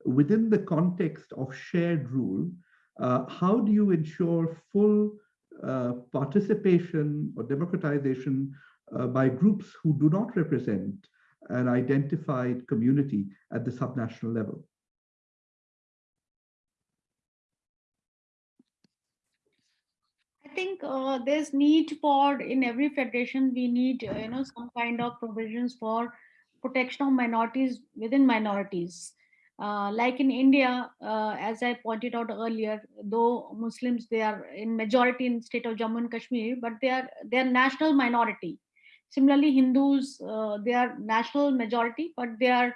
within the context of shared rule uh, how do you ensure full uh, participation or democratization uh, by groups who do not represent an identified community at the subnational level? I think uh, there's need for in every federation we need uh, you know some kind of provisions for protection of minorities within minorities uh, like in India, uh, as I pointed out earlier, though Muslims they are in majority in state of Jammu and Kashmir, but they are they are national minority. Similarly, Hindus uh, they are national majority, but they are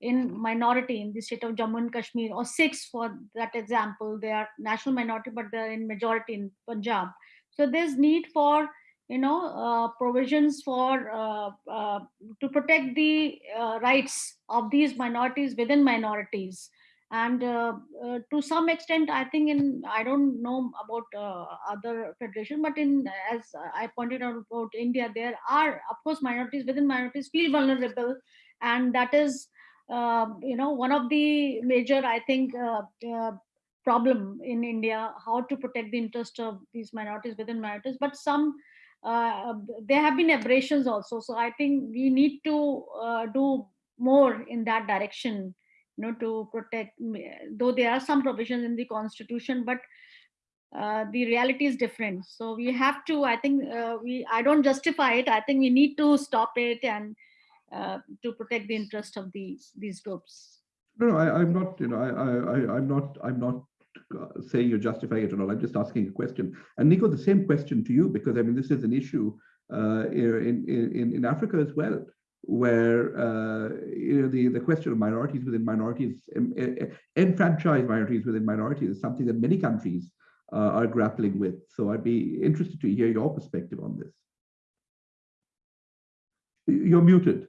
in minority in the state of Jammu and Kashmir, or Sikhs for that example, they are national minority, but they are in majority in Punjab. So there's need for you know uh, provisions for uh, uh, to protect the uh, rights of these minorities within minorities. And uh, uh, to some extent i think in i don't know about other federation but in as i pointed out about india there are of course minorities within minorities feel vulnerable. And that is you know one of the major i think problem in india how to protect the interest of these minorities within minorities. But some uh, there have been aberrations also. So I think we need to uh, do more in that direction, you know, to protect, though there are some provisions in the constitution, but uh, the reality is different. So we have to, I think uh, we, I don't justify it. I think we need to stop it and uh, to protect the interest of these, these groups. No, I, am not, you know, I, I, I'm not, I'm not uh, saying you're justifying it or not. I'm just asking a question. And Nico, the same question to you, because I mean, this is an issue uh, in, in, in Africa as well, where uh, you know, the, the question of minorities within minorities, enfranchised minorities within minorities is something that many countries uh, are grappling with. So I'd be interested to hear your perspective on this. You're muted.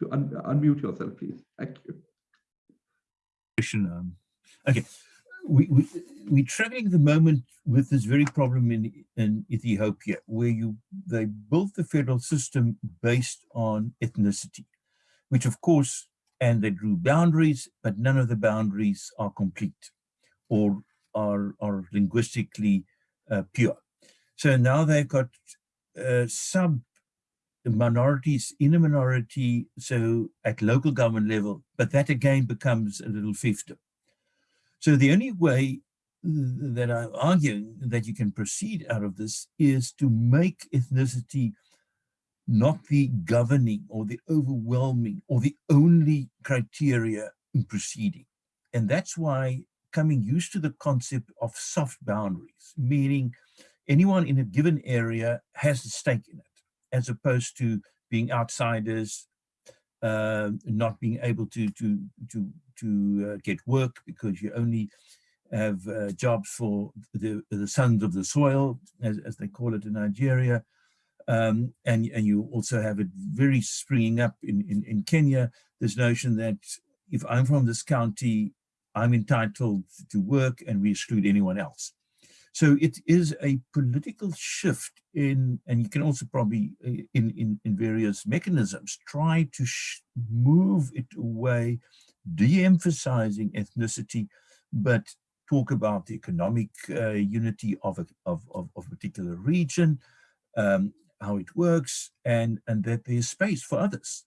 To un unmute yourself, please. Thank you. Um, okay, we, we, we're traveling the moment with this very problem in, in Ethiopia, where you they built the federal system based on ethnicity, which of course, and they drew boundaries, but none of the boundaries are complete or are, are linguistically uh, pure. So now they've got uh, sub minorities in a minority, so at local government level, but that again becomes a little fiefdom. So the only way that I'm arguing that you can proceed out of this is to make ethnicity not the governing or the overwhelming or the only criteria in proceeding. And that's why coming used to the concept of soft boundaries, meaning anyone in a given area has a stake in it, as opposed to being outsiders, uh, not being able to to to to uh, get work because you only have uh, jobs for the the sons of the soil, as, as they call it in Nigeria, um, and and you also have it very springing up in, in in Kenya. This notion that if I'm from this county, I'm entitled to work, and we exclude anyone else. So it is a political shift in, and you can also probably uh, in, in, in various mechanisms, try to move it away, de-emphasizing ethnicity, but talk about the economic uh, unity of a, of, of, of, particular region, um, how it works, and, and that there's space for others.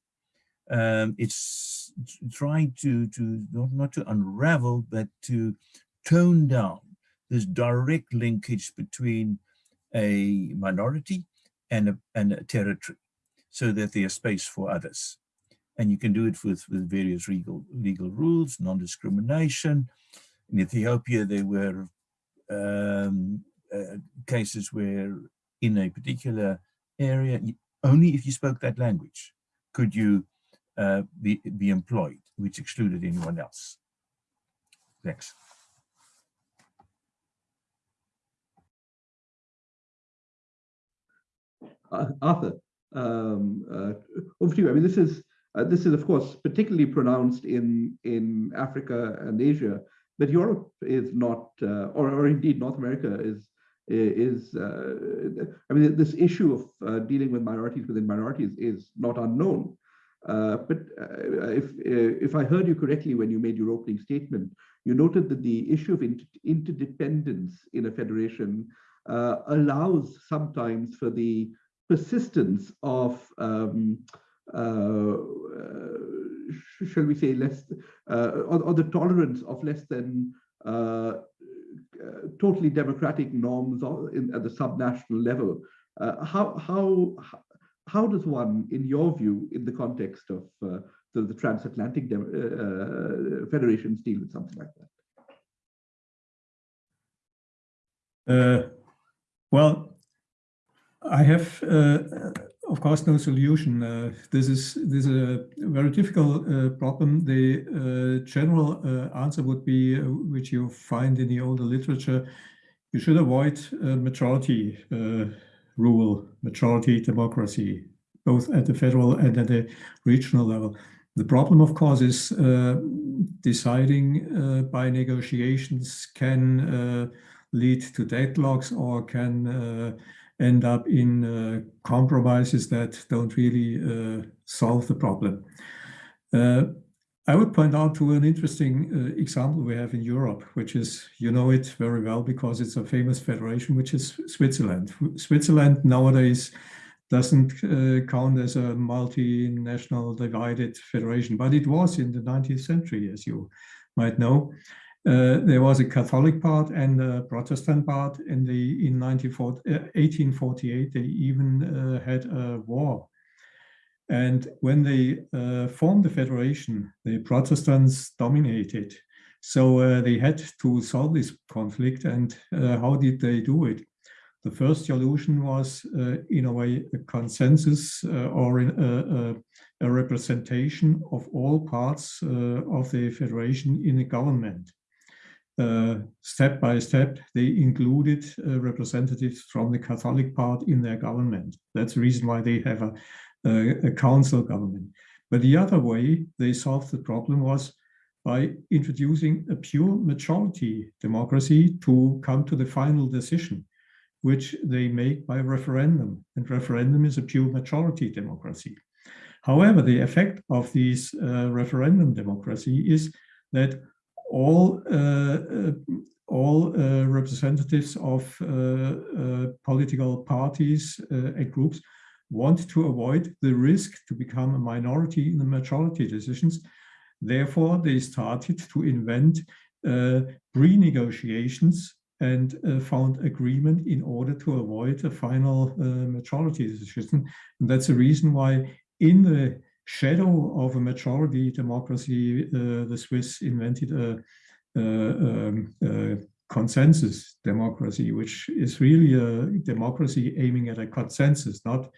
um, it's trying to, to not, not to unravel, but to tone down this direct linkage between a minority and a, and a territory so that there's space for others. And you can do it with, with various legal, legal rules, non-discrimination. In Ethiopia, there were um, uh, cases where in a particular area, only if you spoke that language could you uh, be, be employed, which excluded anyone else. Thanks. Uh, Arthur, um, uh, over to you. I mean, this is uh, this is of course particularly pronounced in in Africa and Asia, but Europe is not, uh, or or indeed North America is is. Uh, I mean, this issue of uh, dealing with minorities within minorities is not unknown. but if if I heard you correctly when you made your opening statement, you noted that the issue of inter interdependence in a federation allows sometimes for the persistence of um, uh, uh, shall we say less uh, or, or, the tolerance of less than uh, uh, totally democratic norms in, at the subnational level. Uh, how how how does one in your view in the context of the, the, transatlantic federations deal with something like that? Well I have, uh, of course, no solution. Uh, this is this is a very difficult uh, problem. The uh, general uh, answer would be, uh, which you find in the older literature, you should avoid majority rule, majority democracy, both at the federal and at the regional level. The problem, of course, is deciding by negotiations can lead to deadlocks or can end up in uh, compromises that don't really uh, solve the problem. Uh, I would point out to an interesting uh, example we have in Europe, which is, you know it very well because it's a famous federation, which is Switzerland. Switzerland nowadays doesn't uh, count as a multinational divided federation, but it was in the 19th century, as you might know. Uh, there was a Catholic part and a Protestant part. In the in 1848, uh, they even uh, had a war. And when they uh, formed the federation, the Protestants dominated. So uh, they had to solve this conflict. And how did they do it? The first solution was, in a way, a consensus or in, a representation of all parts of the federation in the government. Uh, step by step, they included uh, representatives from the Catholic part in their government. That's the reason why they have a, a, a, council government. But the other way they solved the problem was by introducing a pure majority democracy to come to the final decision, which they make by referendum. And referendum is a pure majority democracy. However, the effect of this uh, referendum democracy is that all uh, uh, all uh, representatives of political parties and groups want to avoid the risk to become a minority in the majority decisions. Therefore, they started to invent pre-negotiations and uh, found agreement in order to avoid a final uh, majority decision. And that's the reason why in the shadow of a majority democracy, uh, the Swiss invented a, a, um, a, consensus democracy, which is really a democracy aiming at a consensus, not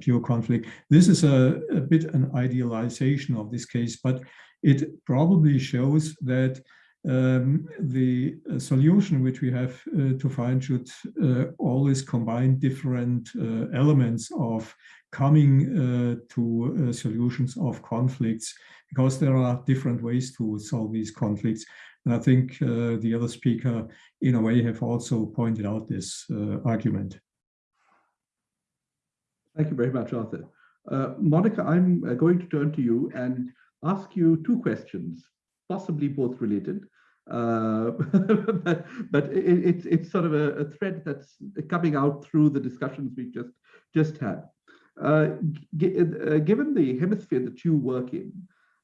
pure conflict. This is a, a bit an idealization of this case, but it probably shows that um, the solution which we have uh, to find should uh, always combine different uh, elements of coming uh, to uh, solutions of conflicts because there are different ways to solve these conflicts. And I think the other speaker, in a way, have also pointed out this argument. Thank you very much, Arthur. Monica, I'm going to turn to you and ask you two questions, possibly both related. Uh, but, but it, it's it's sort of a, a, thread that's coming out through the discussions we just just had. Uh, g- uh, given the hemisphere that you work in,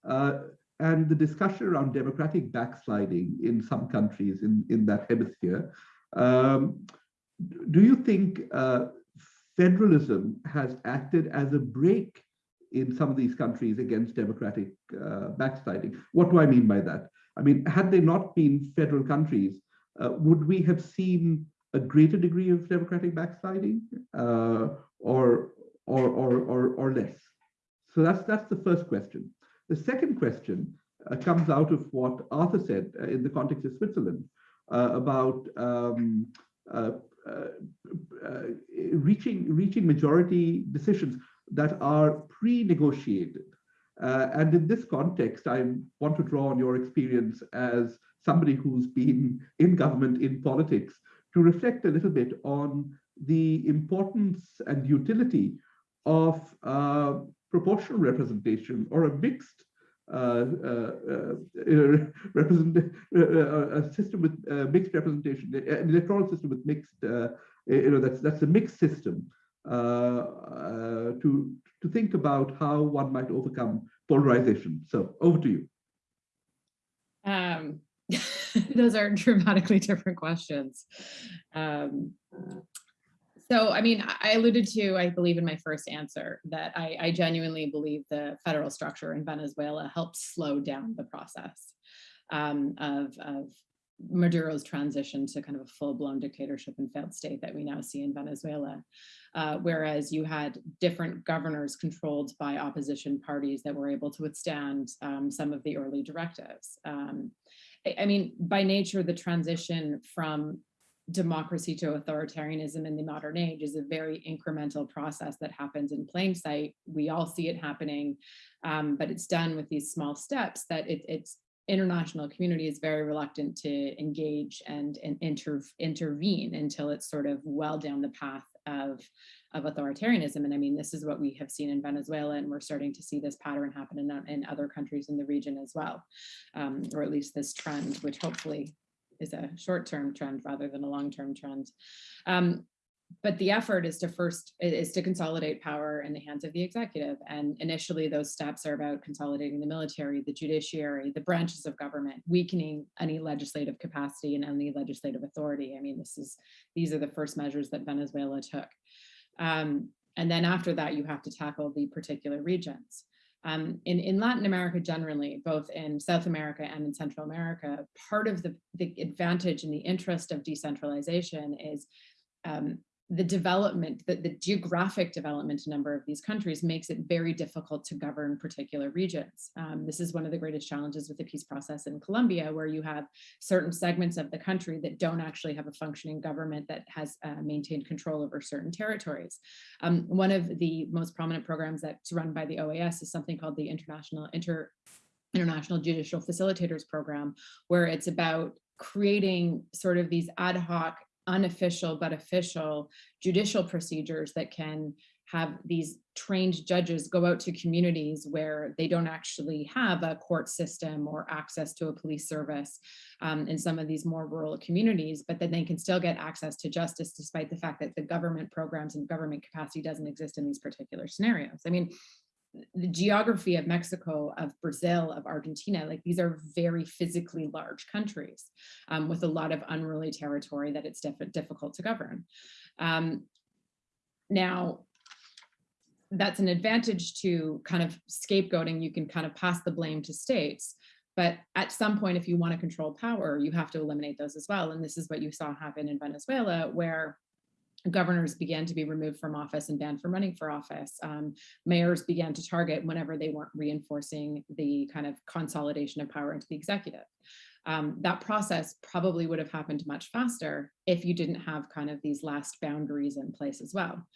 uh, and the discussion around democratic backsliding in some countries in, in that hemisphere, um, do you think uh, federalism has acted as a brake in some of these countries against democratic uh, backsliding? What do I mean by that? I mean, had they not been federal countries, uh, would we have seen a greater degree of democratic backsliding uh, or, or, or, or, or less? So that's, that's the first question. The second question uh, comes out of what Arthur said uh, in the context of Switzerland uh, about um, uh, reaching, reaching majority decisions that are pre-negotiated. and in this context, I want to draw on your experience as somebody who's been in government, in politics, to reflect a little bit on the importance and utility of uh, proportional representation or a mixed uh, uh, uh represent a system with mixed representation, an electoral system with mixed, you know, that's that's a mixed system to to think about how one might overcome polarization. So over to you. Um, those are dramatically different questions. Um, so, I mean, I alluded to, I believe in my first answer, that I, I genuinely believe the federal structure in Venezuela helped slow down the process um, of, of Maduro's transition to kind of a full-blown dictatorship and failed state that we now see in Venezuela. Uh, whereas you had different governors controlled by opposition parties that were able to withstand um, some of the early directives. Um, I, I mean, by nature, the transition from democracy to authoritarianism in the modern age is a very incremental process that happens in plain sight. We all see it happening, um, but it's done with these small steps that it, it's international community is very reluctant to engage and, and inter, intervene until it's sort of well down the path of, of authoritarianism. And I mean, this is what we have seen in Venezuela, and we're starting to see this pattern happen in, in other countries in the region as well, um, or at least this trend, which hopefully is a short-term trend rather than a long-term trend. Um, but the effort is to first is to consolidate power in the hands of the executive. And initially those steps are about consolidating the military the judiciary the branches of government weakening any legislative capacity and any legislative authority. I mean this is these are the first measures that venezuela took. Um, and then after that you have to tackle the particular regions um, in, in Latin America generally, both in South America and in Central America, part of the, the advantage and the interest of decentralization is um, the development, the, the geographic development a number of these countries makes it very difficult to govern particular regions. Um, this is one of the greatest challenges with the peace process in Colombia, where you have certain segments of the country that don't actually have a functioning government that has uh, maintained control over certain territories. Um, one of the most prominent programs that's run by the OAS is something called the International Inter International Judicial Facilitators Program, where it's about creating sort of these ad hoc unofficial but official judicial procedures that can have these trained judges go out to communities where they don't actually have a court system or access to a police service um, in some of these more rural communities, but then they can still get access to justice despite the fact that the government programs and government capacity doesn't exist in these particular scenarios. I mean, the geography of Mexico, of Brazil, of Argentina, like these are very physically large countries um, with a lot of unruly territory that it's diff difficult to govern. Um, now, that's an advantage to kind of scapegoating. You can kind of pass the blame to states. But at some point, if you want to control power, you have to eliminate those as well. And this is what you saw happen in Venezuela, where governors began to be removed from office and banned from running for office. Um, mayors began to target whenever they weren't reinforcing the kind of consolidation of power into the executive. Um, that process probably would have happened much faster if you didn't have kind of these last boundaries in place as well.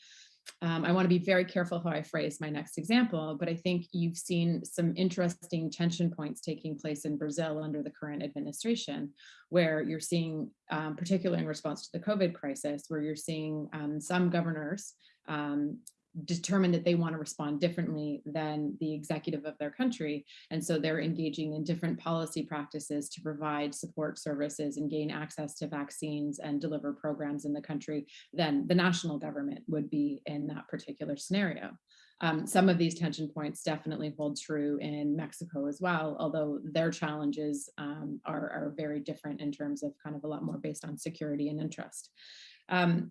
Um, I want to be very careful how I phrase my next example, but I think you've seen some interesting tension points taking place in Brazil under the current administration, where you're seeing, um, particularly in response to the COVID crisis, where you're seeing um, some governors um, determine that they want to respond differently than the executive of their country. And so they're engaging in different policy practices to provide support services and gain access to vaccines and deliver programs in the country than the national government would be in that particular scenario. Um, some of these tension points definitely hold true in Mexico as well, although their challenges um, are, are very different in terms of kind of a lot more based on security and interest. Um,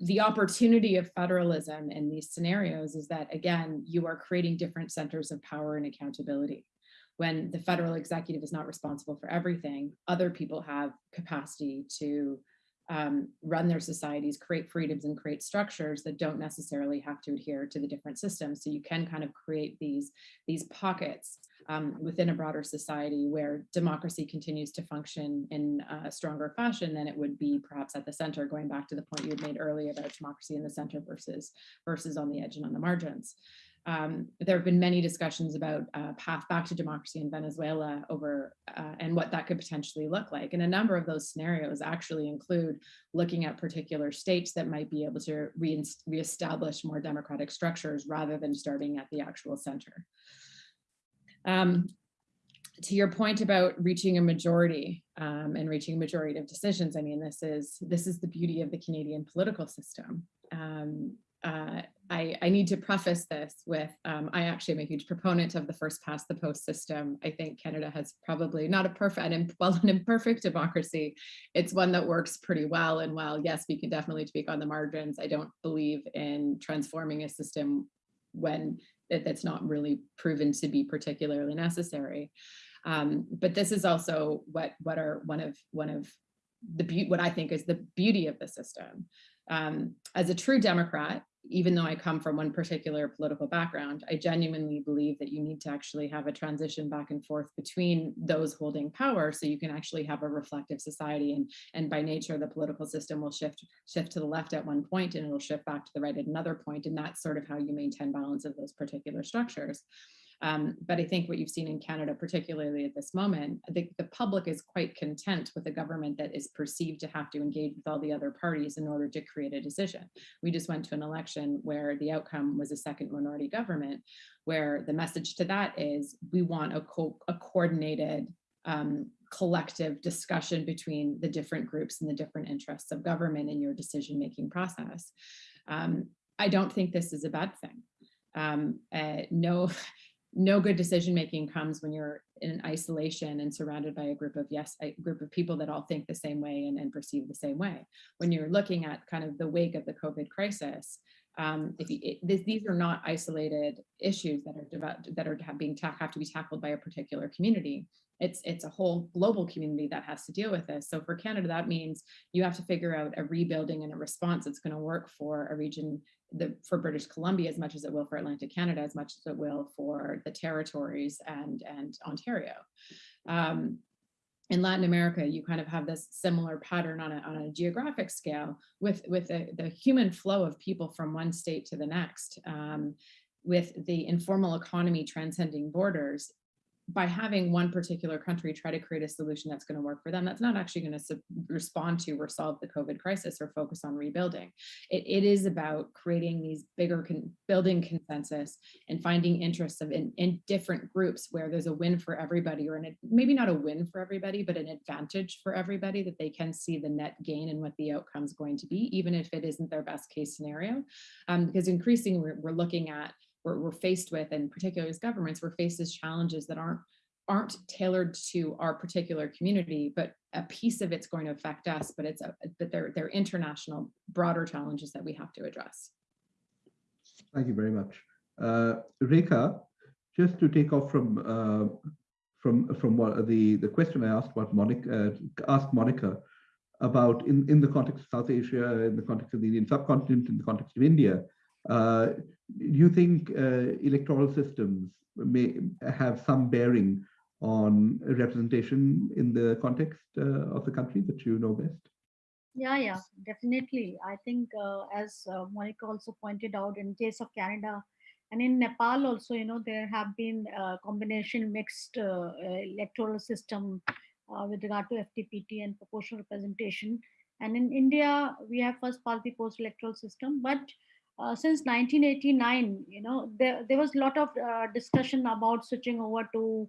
the opportunity of federalism in these scenarios is that, again, you are creating different centers of power and accountability. When the federal executive is not responsible for everything, other people have capacity to um, run their societies, create freedoms and create structures that don't necessarily have to adhere to the different systems. So you can kind of create these, these pockets um, within a broader society where democracy continues to function in a stronger fashion than it would be perhaps at the center, going back to the point you had made earlier about democracy in the center versus, versus on the edge and on the margins. Um, there have been many discussions about uh, path back to democracy in Venezuela over uh, and what that could potentially look like. And a number of those scenarios actually include looking at particular states that might be able to re reestablish more democratic structures rather than starting at the actual center. Um, to your point about reaching a majority um, and reaching a majority of decisions, I mean, this is this is the beauty of the Canadian political system. Um, uh, I, I, need to preface this with, um, I actually am a huge proponent of the first past the post system. I think Canada has probably not a perfect, and well, an imperfect democracy. It's one that works pretty well. And while yes, we can definitely speak on the margins, I don't believe in transforming a system when that, that's not really proven to be particularly necessary. Um, but this is also what what are one of one of the what I think is the beauty of the system. Um, as a true Democrat, even though I come from one particular political background, I genuinely believe that you need to actually have a transition back and forth between those holding power so you can actually have a reflective society. And, and by nature, the political system will shift, shift to the left at one point and it'll shift back to the right at another point, And that's sort of how you maintain balance of those particular structures. Um, but I think what you've seen in Canada, particularly at this moment, the public is quite content with a government that is perceived to have to engage with all the other parties in order to create a decision. We just went to an election where the outcome was a second minority government, where the message to that is we want a, co a coordinated um, collective discussion between the different groups and the different interests of government in your decision-making process. Um, I don't think this is a bad thing. Um, uh, no, no good decision making comes when you're in isolation and surrounded by a group of yes a group of people that all think the same way and, and perceive the same way. When you're looking at kind of the wake of the covid crisis um, if you, it, this, these are not isolated issues that are that are being have to be tackled by a particular community it's it's a whole global community that has to deal with this. So for Canada, that means you have to figure out a rebuilding and a response that's going to work for a region the, for British Columbia as much as it will for Atlantic Canada, as much as it will for the territories and, and Ontario. Um, in Latin America, you kind of have this similar pattern on a, on a geographic scale with, with the, the human flow of people from one state to the next. Um, with the informal economy transcending borders, by having one particular country try to create a solution that's going to work for them, that's not actually going to respond to or solve the COVID crisis or focus on rebuilding. it, it is about creating these bigger, con building consensus and finding interests of in, in different groups where there's a win for everybody or an, maybe not a win for everybody, but an advantage for everybody that they can see the net gain and what the outcome is going to be, even if it isn't their best case scenario. Um, because increasingly we're, we're looking at we're, we're faced with, and particularly as governments, we're faced with challenges that aren't aren't tailored to our particular community, but a piece of it's going to affect us, but it's a, but they're, they're international, broader challenges that we have to address. Thank you very much. Uh, Rekha, just to take off from uh, from from what the the question I asked about Monica uh, asked Monica about in in the context of South Asia, in the context of the Indian subcontinent, in the context of India, do you think uh, electoral systems may have some bearing on representation in the context uh, of the country that you know best? Yeah, yeah, definitely. I think uh, as uh, Monica also pointed out in case of Canada and in Nepal also, you know, there have been a combination mixed uh, electoral system with regard to FTPT and proportional representation. And in India, we have first past the post electoral system, but uh, since 1989, you know, there, there was a lot of uh, discussion about switching over to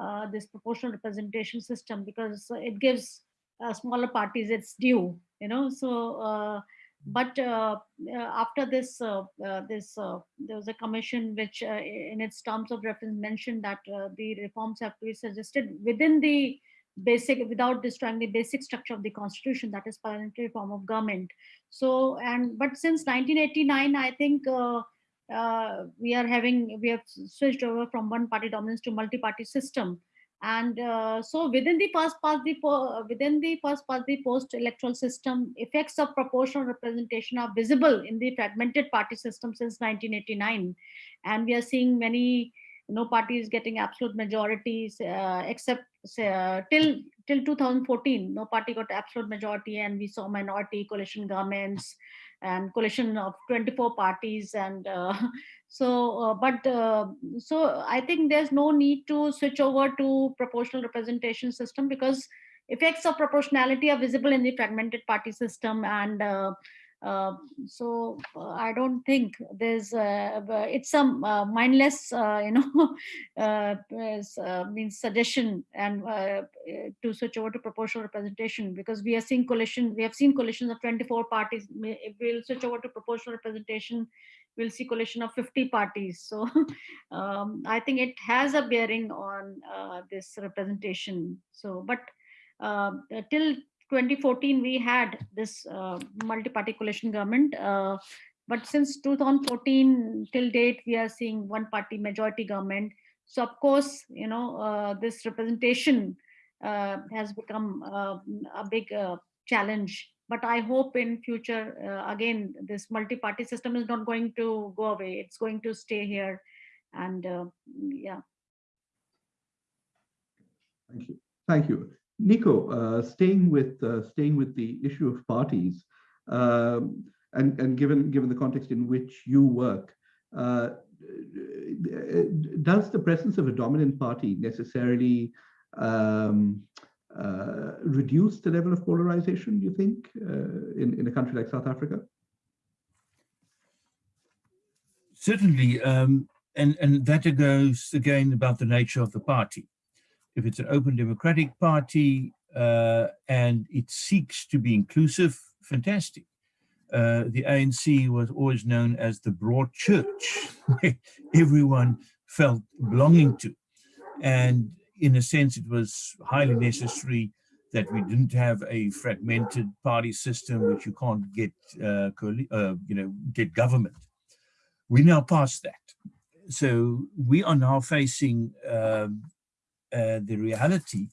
uh, this proportional representation system because it gives uh, smaller parties its due, you know. So, uh, but after this, this there was a commission which, in its terms of reference, mentioned that the reforms have to be suggested within the basic without destroying the basic structure of the constitution that is parliamentary form of government. So and but since 1989 i think uh, uh, we are having we have switched over from one party dominance to multi-party system. And uh, so within the first past the within the first past the post electoral system effects of proportional representation are visible in the fragmented party system since 1989 and we are seeing many no party is getting absolute majorities uh, except uh, till till 2014 no party got absolute majority and we saw minority coalition governments and coalition of 24 parties and uh, so uh, but uh, so i think there's no need to switch over to proportional representation system because effects of proportionality are visible in the fragmented party system and uh, uh, so uh, I don't think there's uh, it's some uh, mindless uh, you know uh, means suggestion and to switch over to proportional representation because we are seeing coalition we have seen coalitions of 24 parties. If we'll switch over to proportional representation we'll see coalition of 50 parties. So um, I think it has a bearing on this representation. So but till 2014, we had this uh, multi-party coalition government. Uh, but since 2014 till date, we are seeing one party majority government. So of course, you know, uh, this representation uh, has become uh, a big uh, challenge. But I hope in future, again, this multi-party system is not going to go away. It's going to stay here. And yeah. Thank you. Thank you. Nico, uh, staying with uh, staying with the issue of parties, um, and and given given the context in which you work, uh, does the presence of a dominant party necessarily um, uh, reduce the level of polarization? You think uh, in in a country like South Africa? Certainly, um, and and that goes again about the nature of the party if it's an open democratic party uh, and it seeks to be inclusive, fantastic. Uh, the ANC was always known as the broad church, everyone felt belonging to. And in a sense, it was highly necessary that we didn't have a fragmented party system which you can't get, uh, uh, you know, get government. We now past that. So we are now facing um, uh, the reality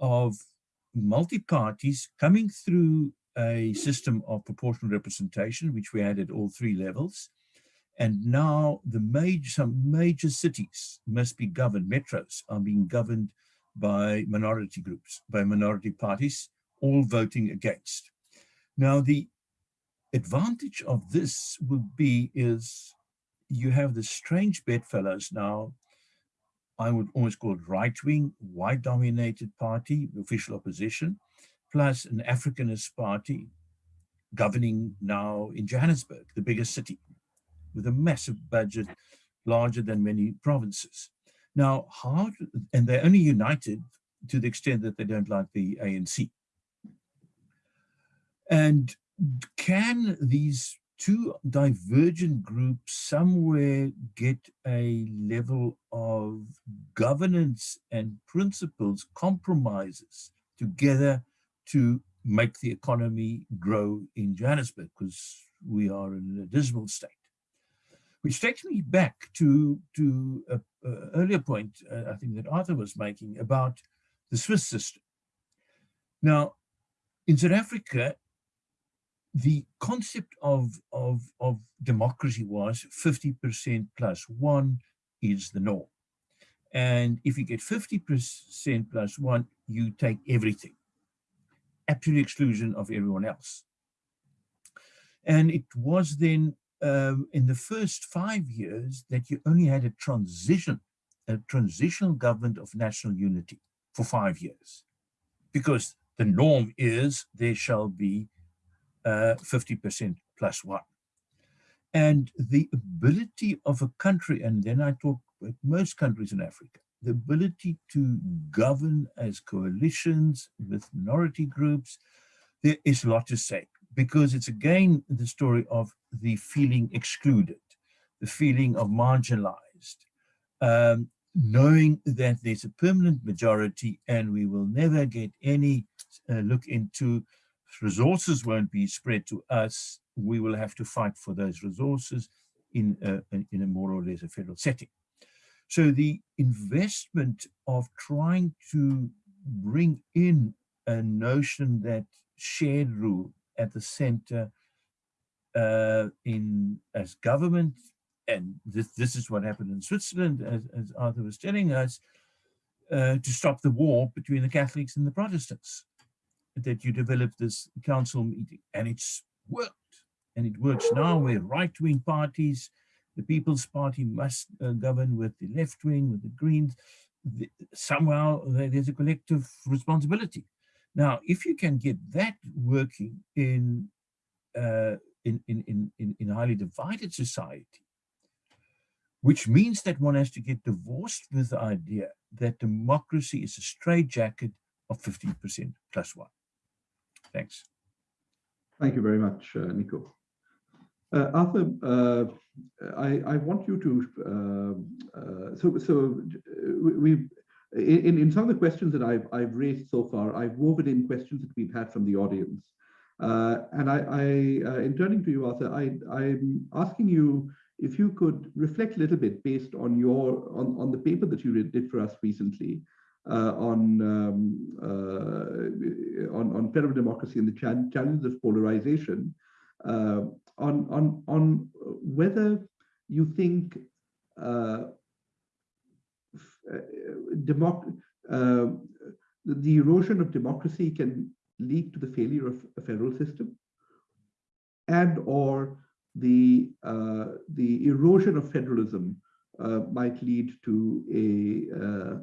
of multi-parties coming through a system of proportional representation, which we had at all three levels. And now the major, some major cities must be governed, metros are being governed by minority groups, by minority parties, all voting against. Now the advantage of this would be is you have the strange bedfellows now I would almost call it right-wing, white-dominated party, the official opposition, plus an Africanist party governing now in Johannesburg, the biggest city, with a massive budget, larger than many provinces. Now, how, and they're only united to the extent that they don't like the ANC. And can these two divergent groups somewhere get a level of governance and principles, compromises together to make the economy grow in Johannesburg because we are in a dismal state. Which takes me back to, to an earlier point uh, I think that Arthur was making about the Swiss system. Now, in South Africa, the concept of, of, of democracy was 50% plus one is the norm. And if you get 50% plus one, you take everything. Absolute exclusion of everyone else. And it was then um, in the first five years that you only had a transition, a transitional government of national unity for five years. Because the norm is there shall be 50% uh, plus one. And the ability of a country, and then I talk about most countries in Africa, the ability to govern as coalitions with minority groups, there is a lot to say because it's again the story of the feeling excluded, the feeling of marginalized, um, knowing that there's a permanent majority and we will never get any uh, look into resources won't be spread to us. We will have to fight for those resources in a, in a more or less a federal setting. So the investment of trying to bring in a notion that shared rule at the center uh, in as government, and this, this is what happened in Switzerland, as, as Arthur was telling us, uh, to stop the war between the Catholics and the Protestants, that you developed this council meeting, and it's worked. And it works now where right-wing parties, the People's Party must uh, govern with the left wing, with the Greens, the, somehow there's a collective responsibility. Now, if you can get that working in, uh, in, in, in, in highly divided society, which means that one has to get divorced with the idea that democracy is a straitjacket of 15% plus one. Thanks. Thank you very much, uh, Nico. Uh, Arthur, uh, I, I want you to, uh, uh, so, so we, in, in some of the questions that I've, I've raised so far, I've woven in questions that we've had from the audience. Uh, and I, I in turning to you, Arthur, I, I'm asking you if you could reflect a little bit based on your, on, on the paper that you did for us recently, uh, on, um, uh, on on federal democracy and the challenges of polarization, uh, on on on whether you think uh, uh, the erosion of democracy can lead to the failure of a federal system and or the uh, the erosion of federalism uh, might lead to a uh, uh,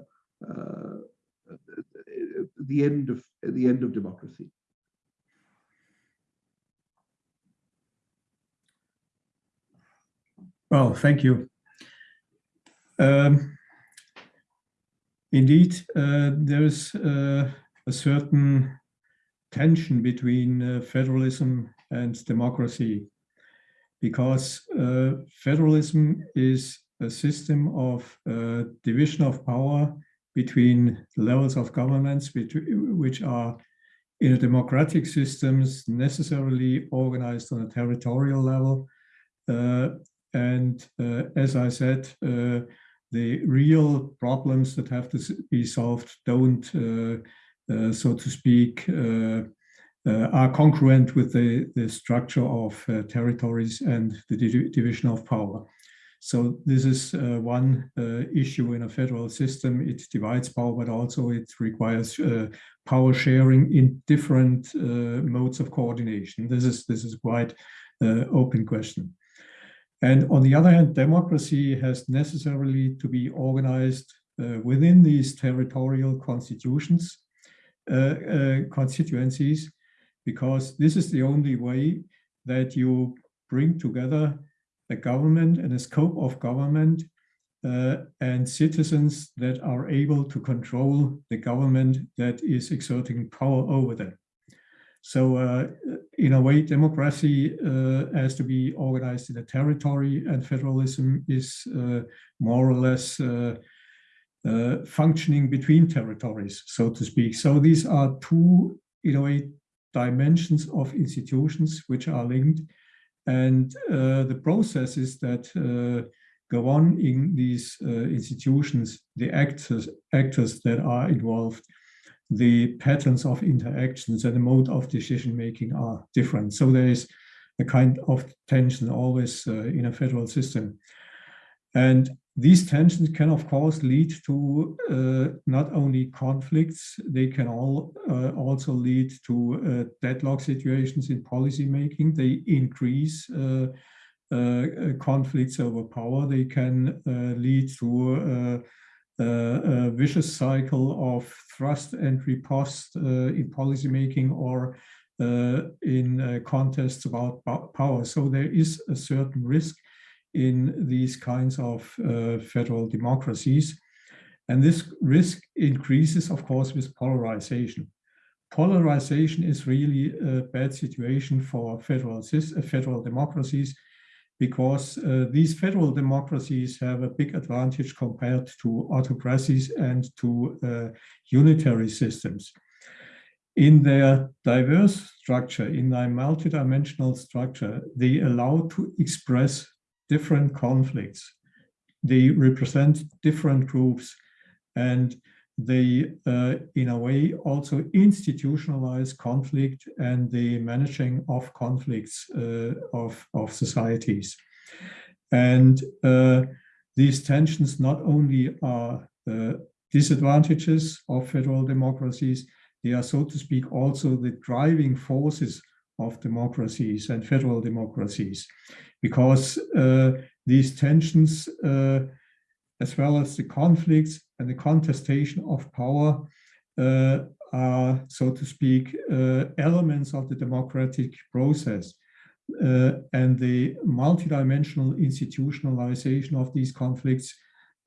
the end of the end of democracy. Well thank you. Um, Indeed, uh, there's uh, a certain tension between uh, federalism and democracy because uh, federalism is a system of uh, division of power between the levels of governments which are in a democratic systems necessarily organized on a territorial level. Uh, and as I said, the real problems that have to be solved don't, uh, uh, so to speak, uh, are congruent with the, the structure of territories and the division of power. So this is uh, one uh, issue in a federal system. It divides power, but also it requires uh, power sharing in different modes of coordination. This is this is quite open question. And on the other hand, democracy has necessarily to be organized uh, within these territorial constitutions, uh, uh, constituencies, because this is the only way that you bring together a government and the scope of government uh, and citizens that are able to control the government that is exerting power over them. So uh, in a way, democracy uh, has to be organized in a territory and federalism is uh, more or less uh, uh, functioning between territories, so to speak. So these are two, in a way, dimensions of institutions which are linked. And uh, the processes that go on in these institutions, the actors, actors that are involved, the patterns of interactions and the mode of decision making are different. So there is a kind of tension always uh, in a federal system. And these tensions can, of course, lead to uh, not only conflicts, they can all uh, also lead to uh, deadlock situations in policy making. They increase uh, uh, conflicts over power. They can lead to a vicious cycle of thrust and riposte uh, in policymaking or uh, in uh, contests about power. So there is a certain risk in these kinds of uh, federal democracies. And this risk increases, of course, with polarization. Polarization is really a bad situation for federal, uh, federal democracies because uh, these federal democracies have a big advantage compared to autocracies and to uh, unitary systems. In their diverse structure, in their multidimensional structure, they allow to express different conflicts. They represent different groups and they, uh, in a way, also institutionalize conflict and the managing of conflicts uh, of, of societies. And uh, these tensions not only are uh, disadvantages of federal democracies, they are, so to speak, also the driving forces of democracies and federal democracies, because uh, these tensions, uh, as well as the conflicts, and the contestation of power uh, are, so to speak, uh, elements of the democratic process. Uh, and the multidimensional institutionalization of these conflicts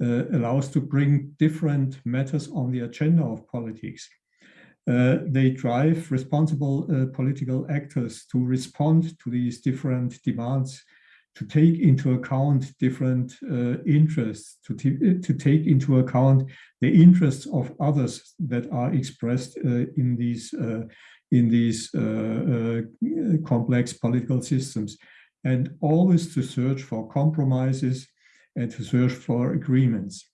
uh, allows to bring different matters on the agenda of politics. Uh, they drive responsible uh, political actors to respond to these different demands to take into account different uh, interests, to, to take into account the interests of others that are expressed uh, in these, uh, in these uh, uh, complex political systems, and always to search for compromises and to search for agreements.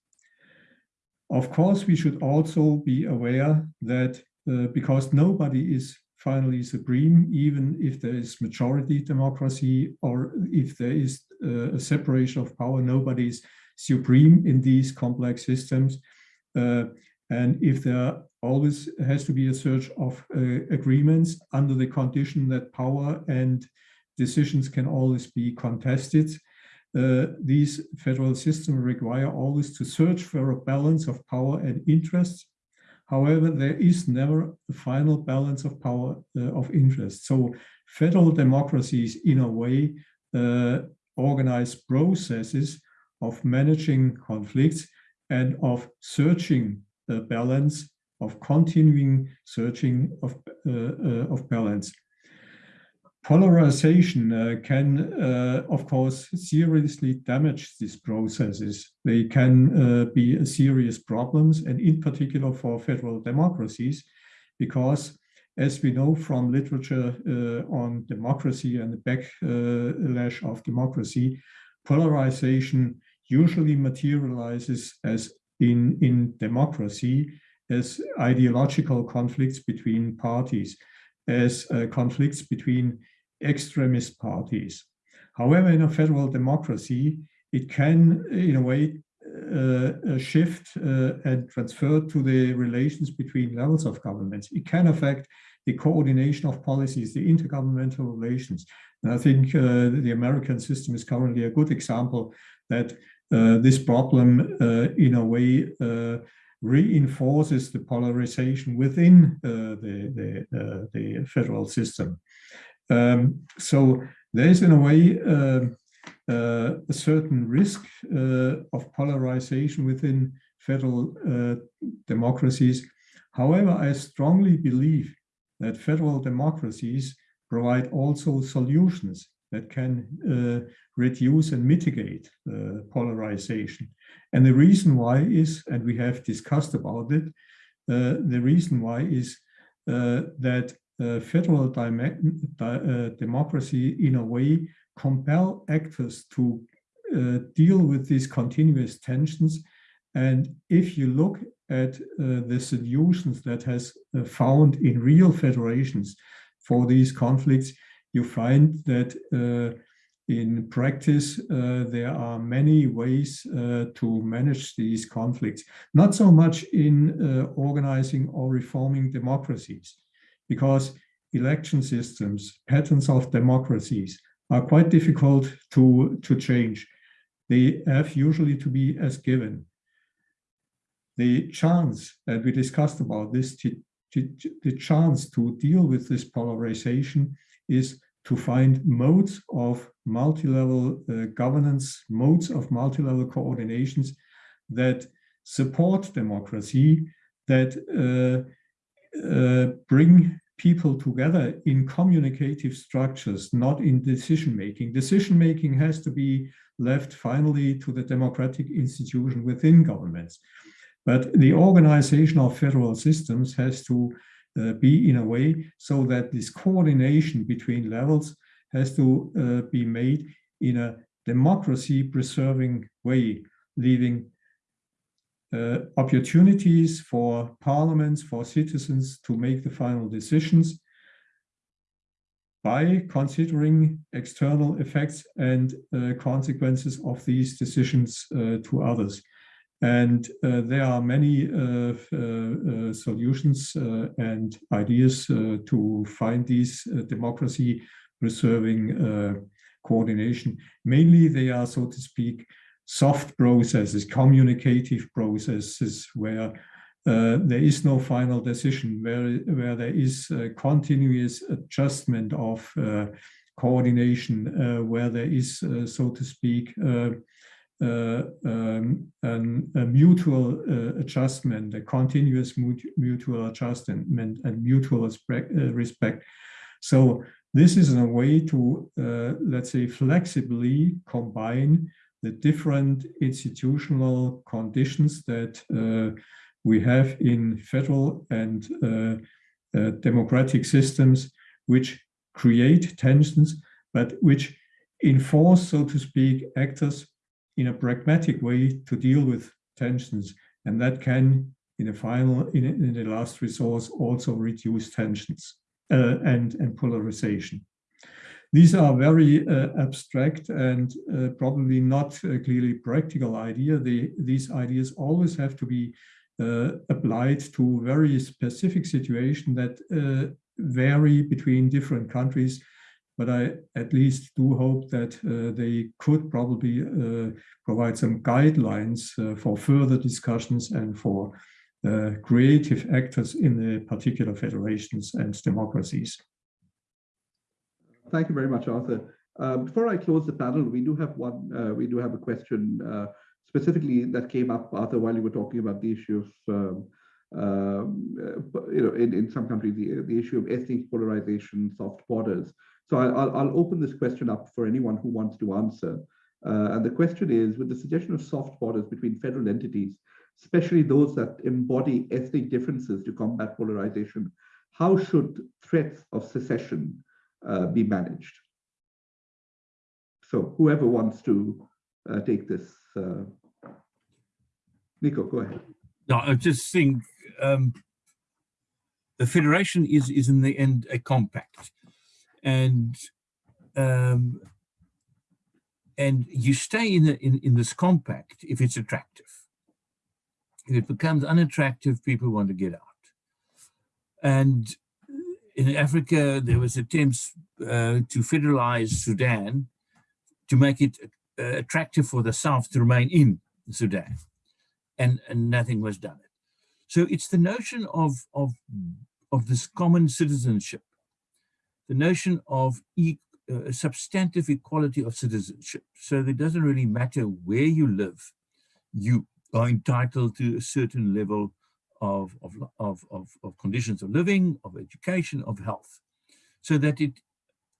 Of course, we should also be aware that uh, because nobody is finally supreme, even if there is majority democracy or if there is uh, a separation of power, nobody is supreme in these complex systems. Uh, and if there always has to be a search of uh, agreements under the condition that power and decisions can always be contested, uh, these federal systems require always to search for a balance of power and interests However, there is never a final balance of power uh, of interest. So federal democracies, in a way, uh, organize processes of managing conflicts and of searching the balance, of continuing searching of, uh, uh of balance. Polarization uh, can, uh, of course, seriously damage these processes. They can uh, be serious problems, and in particular for federal democracies, because as we know from literature uh, on democracy and the backlash of democracy, polarization usually materializes as in, in democracy as ideological conflicts between parties as uh, conflicts between extremist parties. However, in a federal democracy, it can, in a way, uh, uh, shift uh, and transfer to the relations between levels of governments. It can affect the coordination of policies, the intergovernmental relations. And I think uh, the American system is currently a good example that uh, this problem, uh, in a way, reinforces the polarization within the, the, the federal system. Um, so there is in a way uh, uh, a certain risk uh, of polarization within federal uh, democracies. However, I strongly believe that federal democracies provide also solutions that can uh, reduce and mitigate uh, polarization. And the reason why is, and we have discussed about it, the reason why is that uh, federal uh, democracy in a way compel actors to uh, deal with these continuous tensions. And if you look at uh, the solutions that has uh, found in real federations for these conflicts, you find that uh, in practice, uh, there are many ways uh, to manage these conflicts, not so much in uh, organizing or reforming democracies because election systems, patterns of democracies are quite difficult to, to change. They have usually to be as given. The chance that we discussed about this the chance to deal with this polarization is to find modes of multi-level uh, governance, modes of multi-level coordinations that support democracy, that uh, uh, bring people together in communicative structures, not in decision-making. Decision-making has to be left finally to the democratic institution within governments. But the organization of federal systems has to be in a way so that this coordination between levels has to uh, be made in a democracy preserving way, leaving uh, opportunities for parliaments, for citizens to make the final decisions by considering external effects and uh, consequences of these decisions uh, to others. And uh, there are many uh, uh, solutions and ideas to find these democracy preserving coordination. Mainly they are, so to speak, soft processes, communicative processes where uh, there is no final decision, where, where there is continuous adjustment of uh, coordination, uh, where there is, so to speak, um, an, a mutual uh, adjustment, a continuous mutual adjustment and mutual respect. Uh. So this is a way to, uh, let's say, flexibly combine the different institutional conditions that uh, we have in federal and uh, democratic systems, which create tensions, but which enforce, so to speak, actors in a pragmatic way to deal with tensions. And that can, in a final, in, in the last resource, also reduce tensions uh, and, and polarization. These are very uh, abstract and uh, probably not a clearly practical idea. These ideas always have to be uh, applied to very specific situations that uh, vary between different countries but I at least do hope that uh, they could probably uh, provide some guidelines uh, for further discussions and for uh, creative actors in the particular federations and democracies. Thank you very much, Arthur. Uh, before I close the panel, we do have one, uh, we do have a question specifically that came up, Arthur, while you were talking about the issue of um, um, you know, in, in some countries, the, the issue of ethnic polarization, soft borders. So I'll, I'll open this question up for anyone who wants to answer. Uh, and the question is, with the suggestion of soft borders between federal entities, especially those that embody ethnic differences to combat polarization, how should threats of secession uh, be managed? So whoever wants to uh, take this, uh, Nico, go ahead. No, I just think um, the federation is is in the end a compact and um, and you stay in, the, in in this compact if it's attractive. If it becomes unattractive, people want to get out. And in Africa, there was attempts uh, to federalize Sudan to make it uh, attractive for the South to remain in Sudan, and, and nothing was done. So it's the notion of, of, of this common citizenship the notion of e uh, substantive equality of citizenship. So it doesn't really matter where you live, you are entitled to a certain level of, of, of, of, of conditions of living, of education, of health. So that it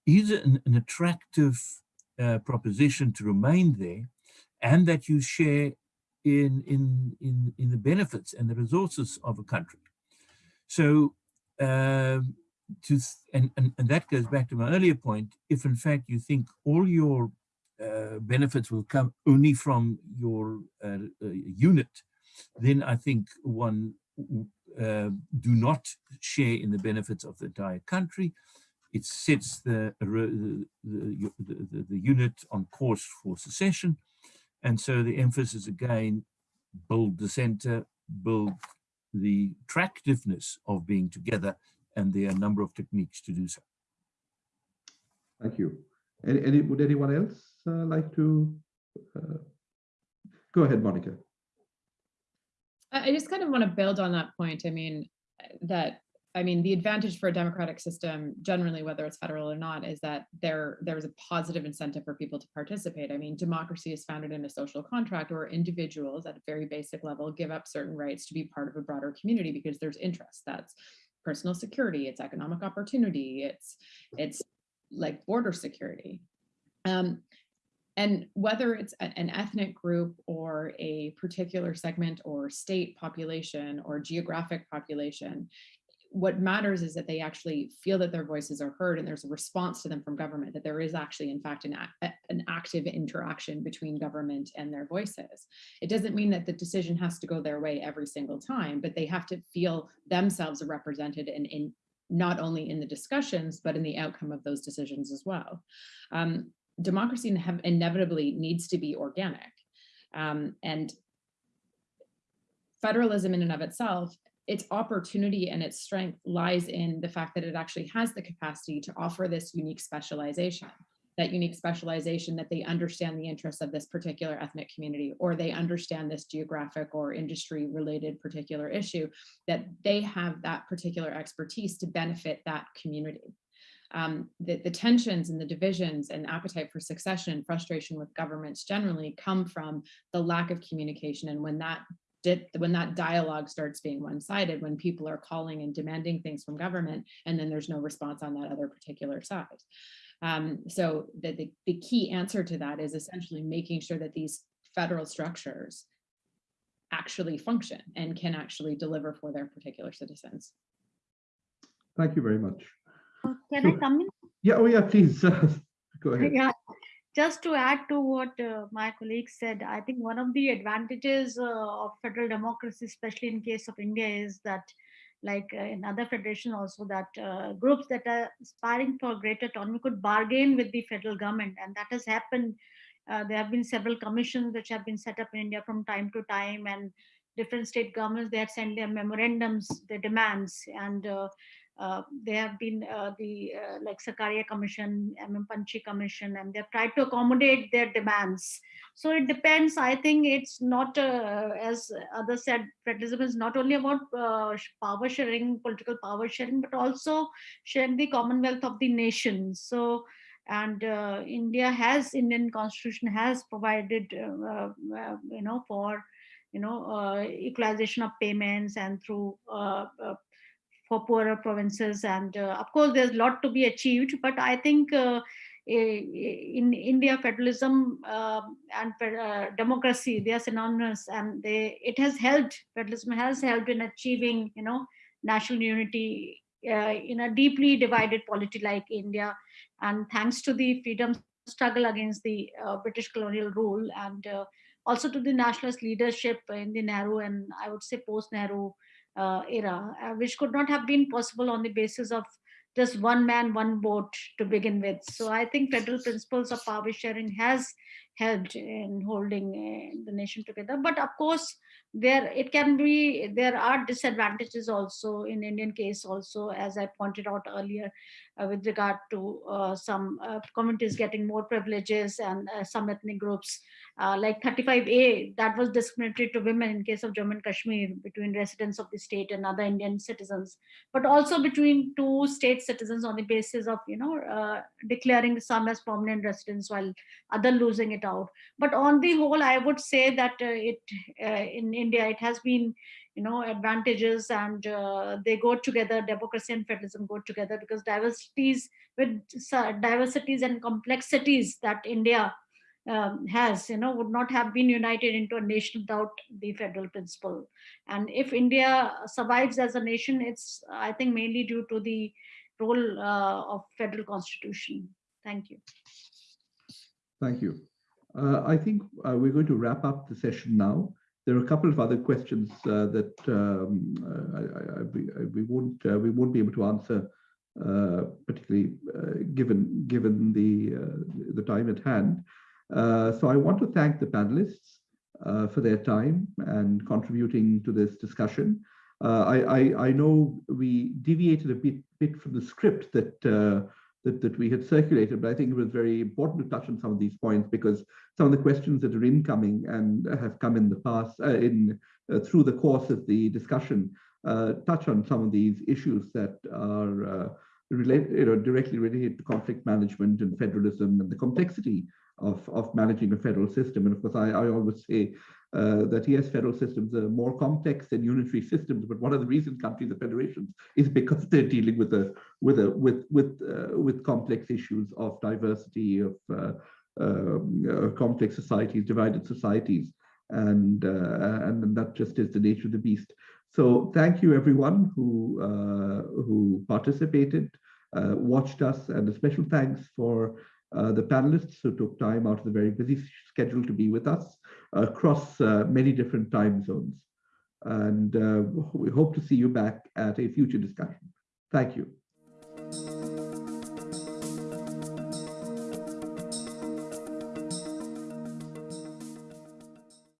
is an, an attractive uh, proposition to remain there and that you share in, in, in, in the benefits and the resources of a country. So um, to and, and, and that goes back to my earlier point if in fact you think all your uh, benefits will come only from your uh, uh, unit then i think one uh, do not share in the benefits of the entire country. It sets the the, the, the, the unit on course for secession. And so the emphasis again build the center build the attractiveness of being together and there are a number of techniques to do so. Thank you. Any, any would anyone else uh, like to uh, go ahead, Monica? I just kind of want to build on that point. I mean, that I mean, the advantage for a democratic system, generally, whether it's federal or not, is that there there's a positive incentive for people to participate. I mean, democracy is founded in a social contract where individuals at a very basic level give up certain rights to be part of a broader community because there's interest. That's personal security, it's economic opportunity, it's it's like border security. Um, and whether it's an ethnic group or a particular segment or state population or geographic population, what matters is that they actually feel that their voices are heard and there's a response to them from government, that there is actually, in fact, an, an active interaction between government and their voices. It doesn't mean that the decision has to go their way every single time, but they have to feel themselves represented in, in not only in the discussions, but in the outcome of those decisions as well. Um, democracy inevitably needs to be organic. Um, and federalism in and of itself its opportunity and its strength lies in the fact that it actually has the capacity to offer this unique specialization that unique specialization that they understand the interests of this particular ethnic community or they understand this geographic or industry related particular issue that they have that particular expertise to benefit that community. Um, the, the tensions and the divisions and appetite for succession and frustration with governments generally come from the lack of communication and when that did, when that dialogue starts being one-sided, when people are calling and demanding things from government, and then there's no response on that other particular side. Um, so the, the, the key answer to that is essentially making sure that these federal structures actually function and can actually deliver for their particular citizens. Thank you very much. Uh, Can I come in? Yeah, oh yeah, please, uh, go ahead. Yeah, just to add to what uh, my colleague said, I think one of the advantages uh, of federal democracy, especially in case of India, is that like uh, in other federations also that uh, groups that are aspiring for greater autonomy could bargain with the federal government and that has happened. Uh, there have been several commissions which have been set up in India from time to time and different state governments, they have sent their memorandums, their demands and uh, uh, there have been uh, the uh, like Sarkaria Commission, MM Punchhi Commission, and they've tried to accommodate their demands. So it depends. I think it's not, uh, as others said, federalism is not only about uh, power sharing, political power sharing, but also sharing the commonwealth of the nations. So, and uh, India has, Indian constitution has provided, you know, for, you know, equalization of payments and through for poorer provinces. And uh, of course, there's a lot to be achieved, but I think uh, in India, federalism uh, and uh, democracy, they are synonymous and they, it has helped, federalism has helped in achieving, you know, national unity uh, in a deeply divided polity like India. And thanks to the freedom struggle against the uh, British colonial rule and also to the nationalist leadership in the Nehru and I would say post-Nehru uh, era, uh, which could not have been possible on the basis of just one man, one vote to begin with. So I think federal principles of power sharing has helped in holding uh, the nation together. But of course, there it can be there are disadvantages also in Indian case also, as I pointed out earlier, with regard to uh, some uh, communities getting more privileges and uh, some ethnic groups uh, like 35A, that was discriminatory to women in case of Jammu and Kashmir between residents of the state and other Indian citizens, but also between two state citizens on the basis of, you know, uh, declaring some as permanent residents while other losing it out. But on the whole, I would say that uh, it uh, in India, it has been you know advantages and uh, they go together democracy and federalism go together because diversities with diversities and complexities that india um, has, you know, would not have been united into a nation without the federal principle. And if India survives as a nation, it's, I think, mainly due to the role uh, of federal constitution. Thank you. Thank you. Uh, I think uh, we're going to wrap up the session now. There are a couple of other questions uh, that um, I, I, I, we won't uh, we won't be able to answer, uh, particularly given given the the time at hand. Uh, so I want to thank the panelists uh, for their time and contributing to this discussion. Uh, I, I, know we deviated a bit, bit from the script that, uh, that, that we had circulated, but I think it was very important to touch on some of these points because some of the questions that are incoming and have come in the past, uh, in through the course of the discussion uh, touch on some of these issues that are uh, relate, you know, directly related to conflict management and federalism and the complexity of, of managing a federal system. And of course, I, I always say uh, that yes, federal systems are more complex than unitary systems, but one of the reasons countries are federations is because they're dealing with a with a with with uh, with complex issues of diversity of uh, um, uh, complex societies, divided societies, and uh, and that just is the nature of the beast. So thank you everyone who uh, who participated, watched us, and a special thanks for the panelists who took time out of the very busy schedule to be with us across uh, many different time zones. And uh, we hope to see you back at a future discussion. Thank you.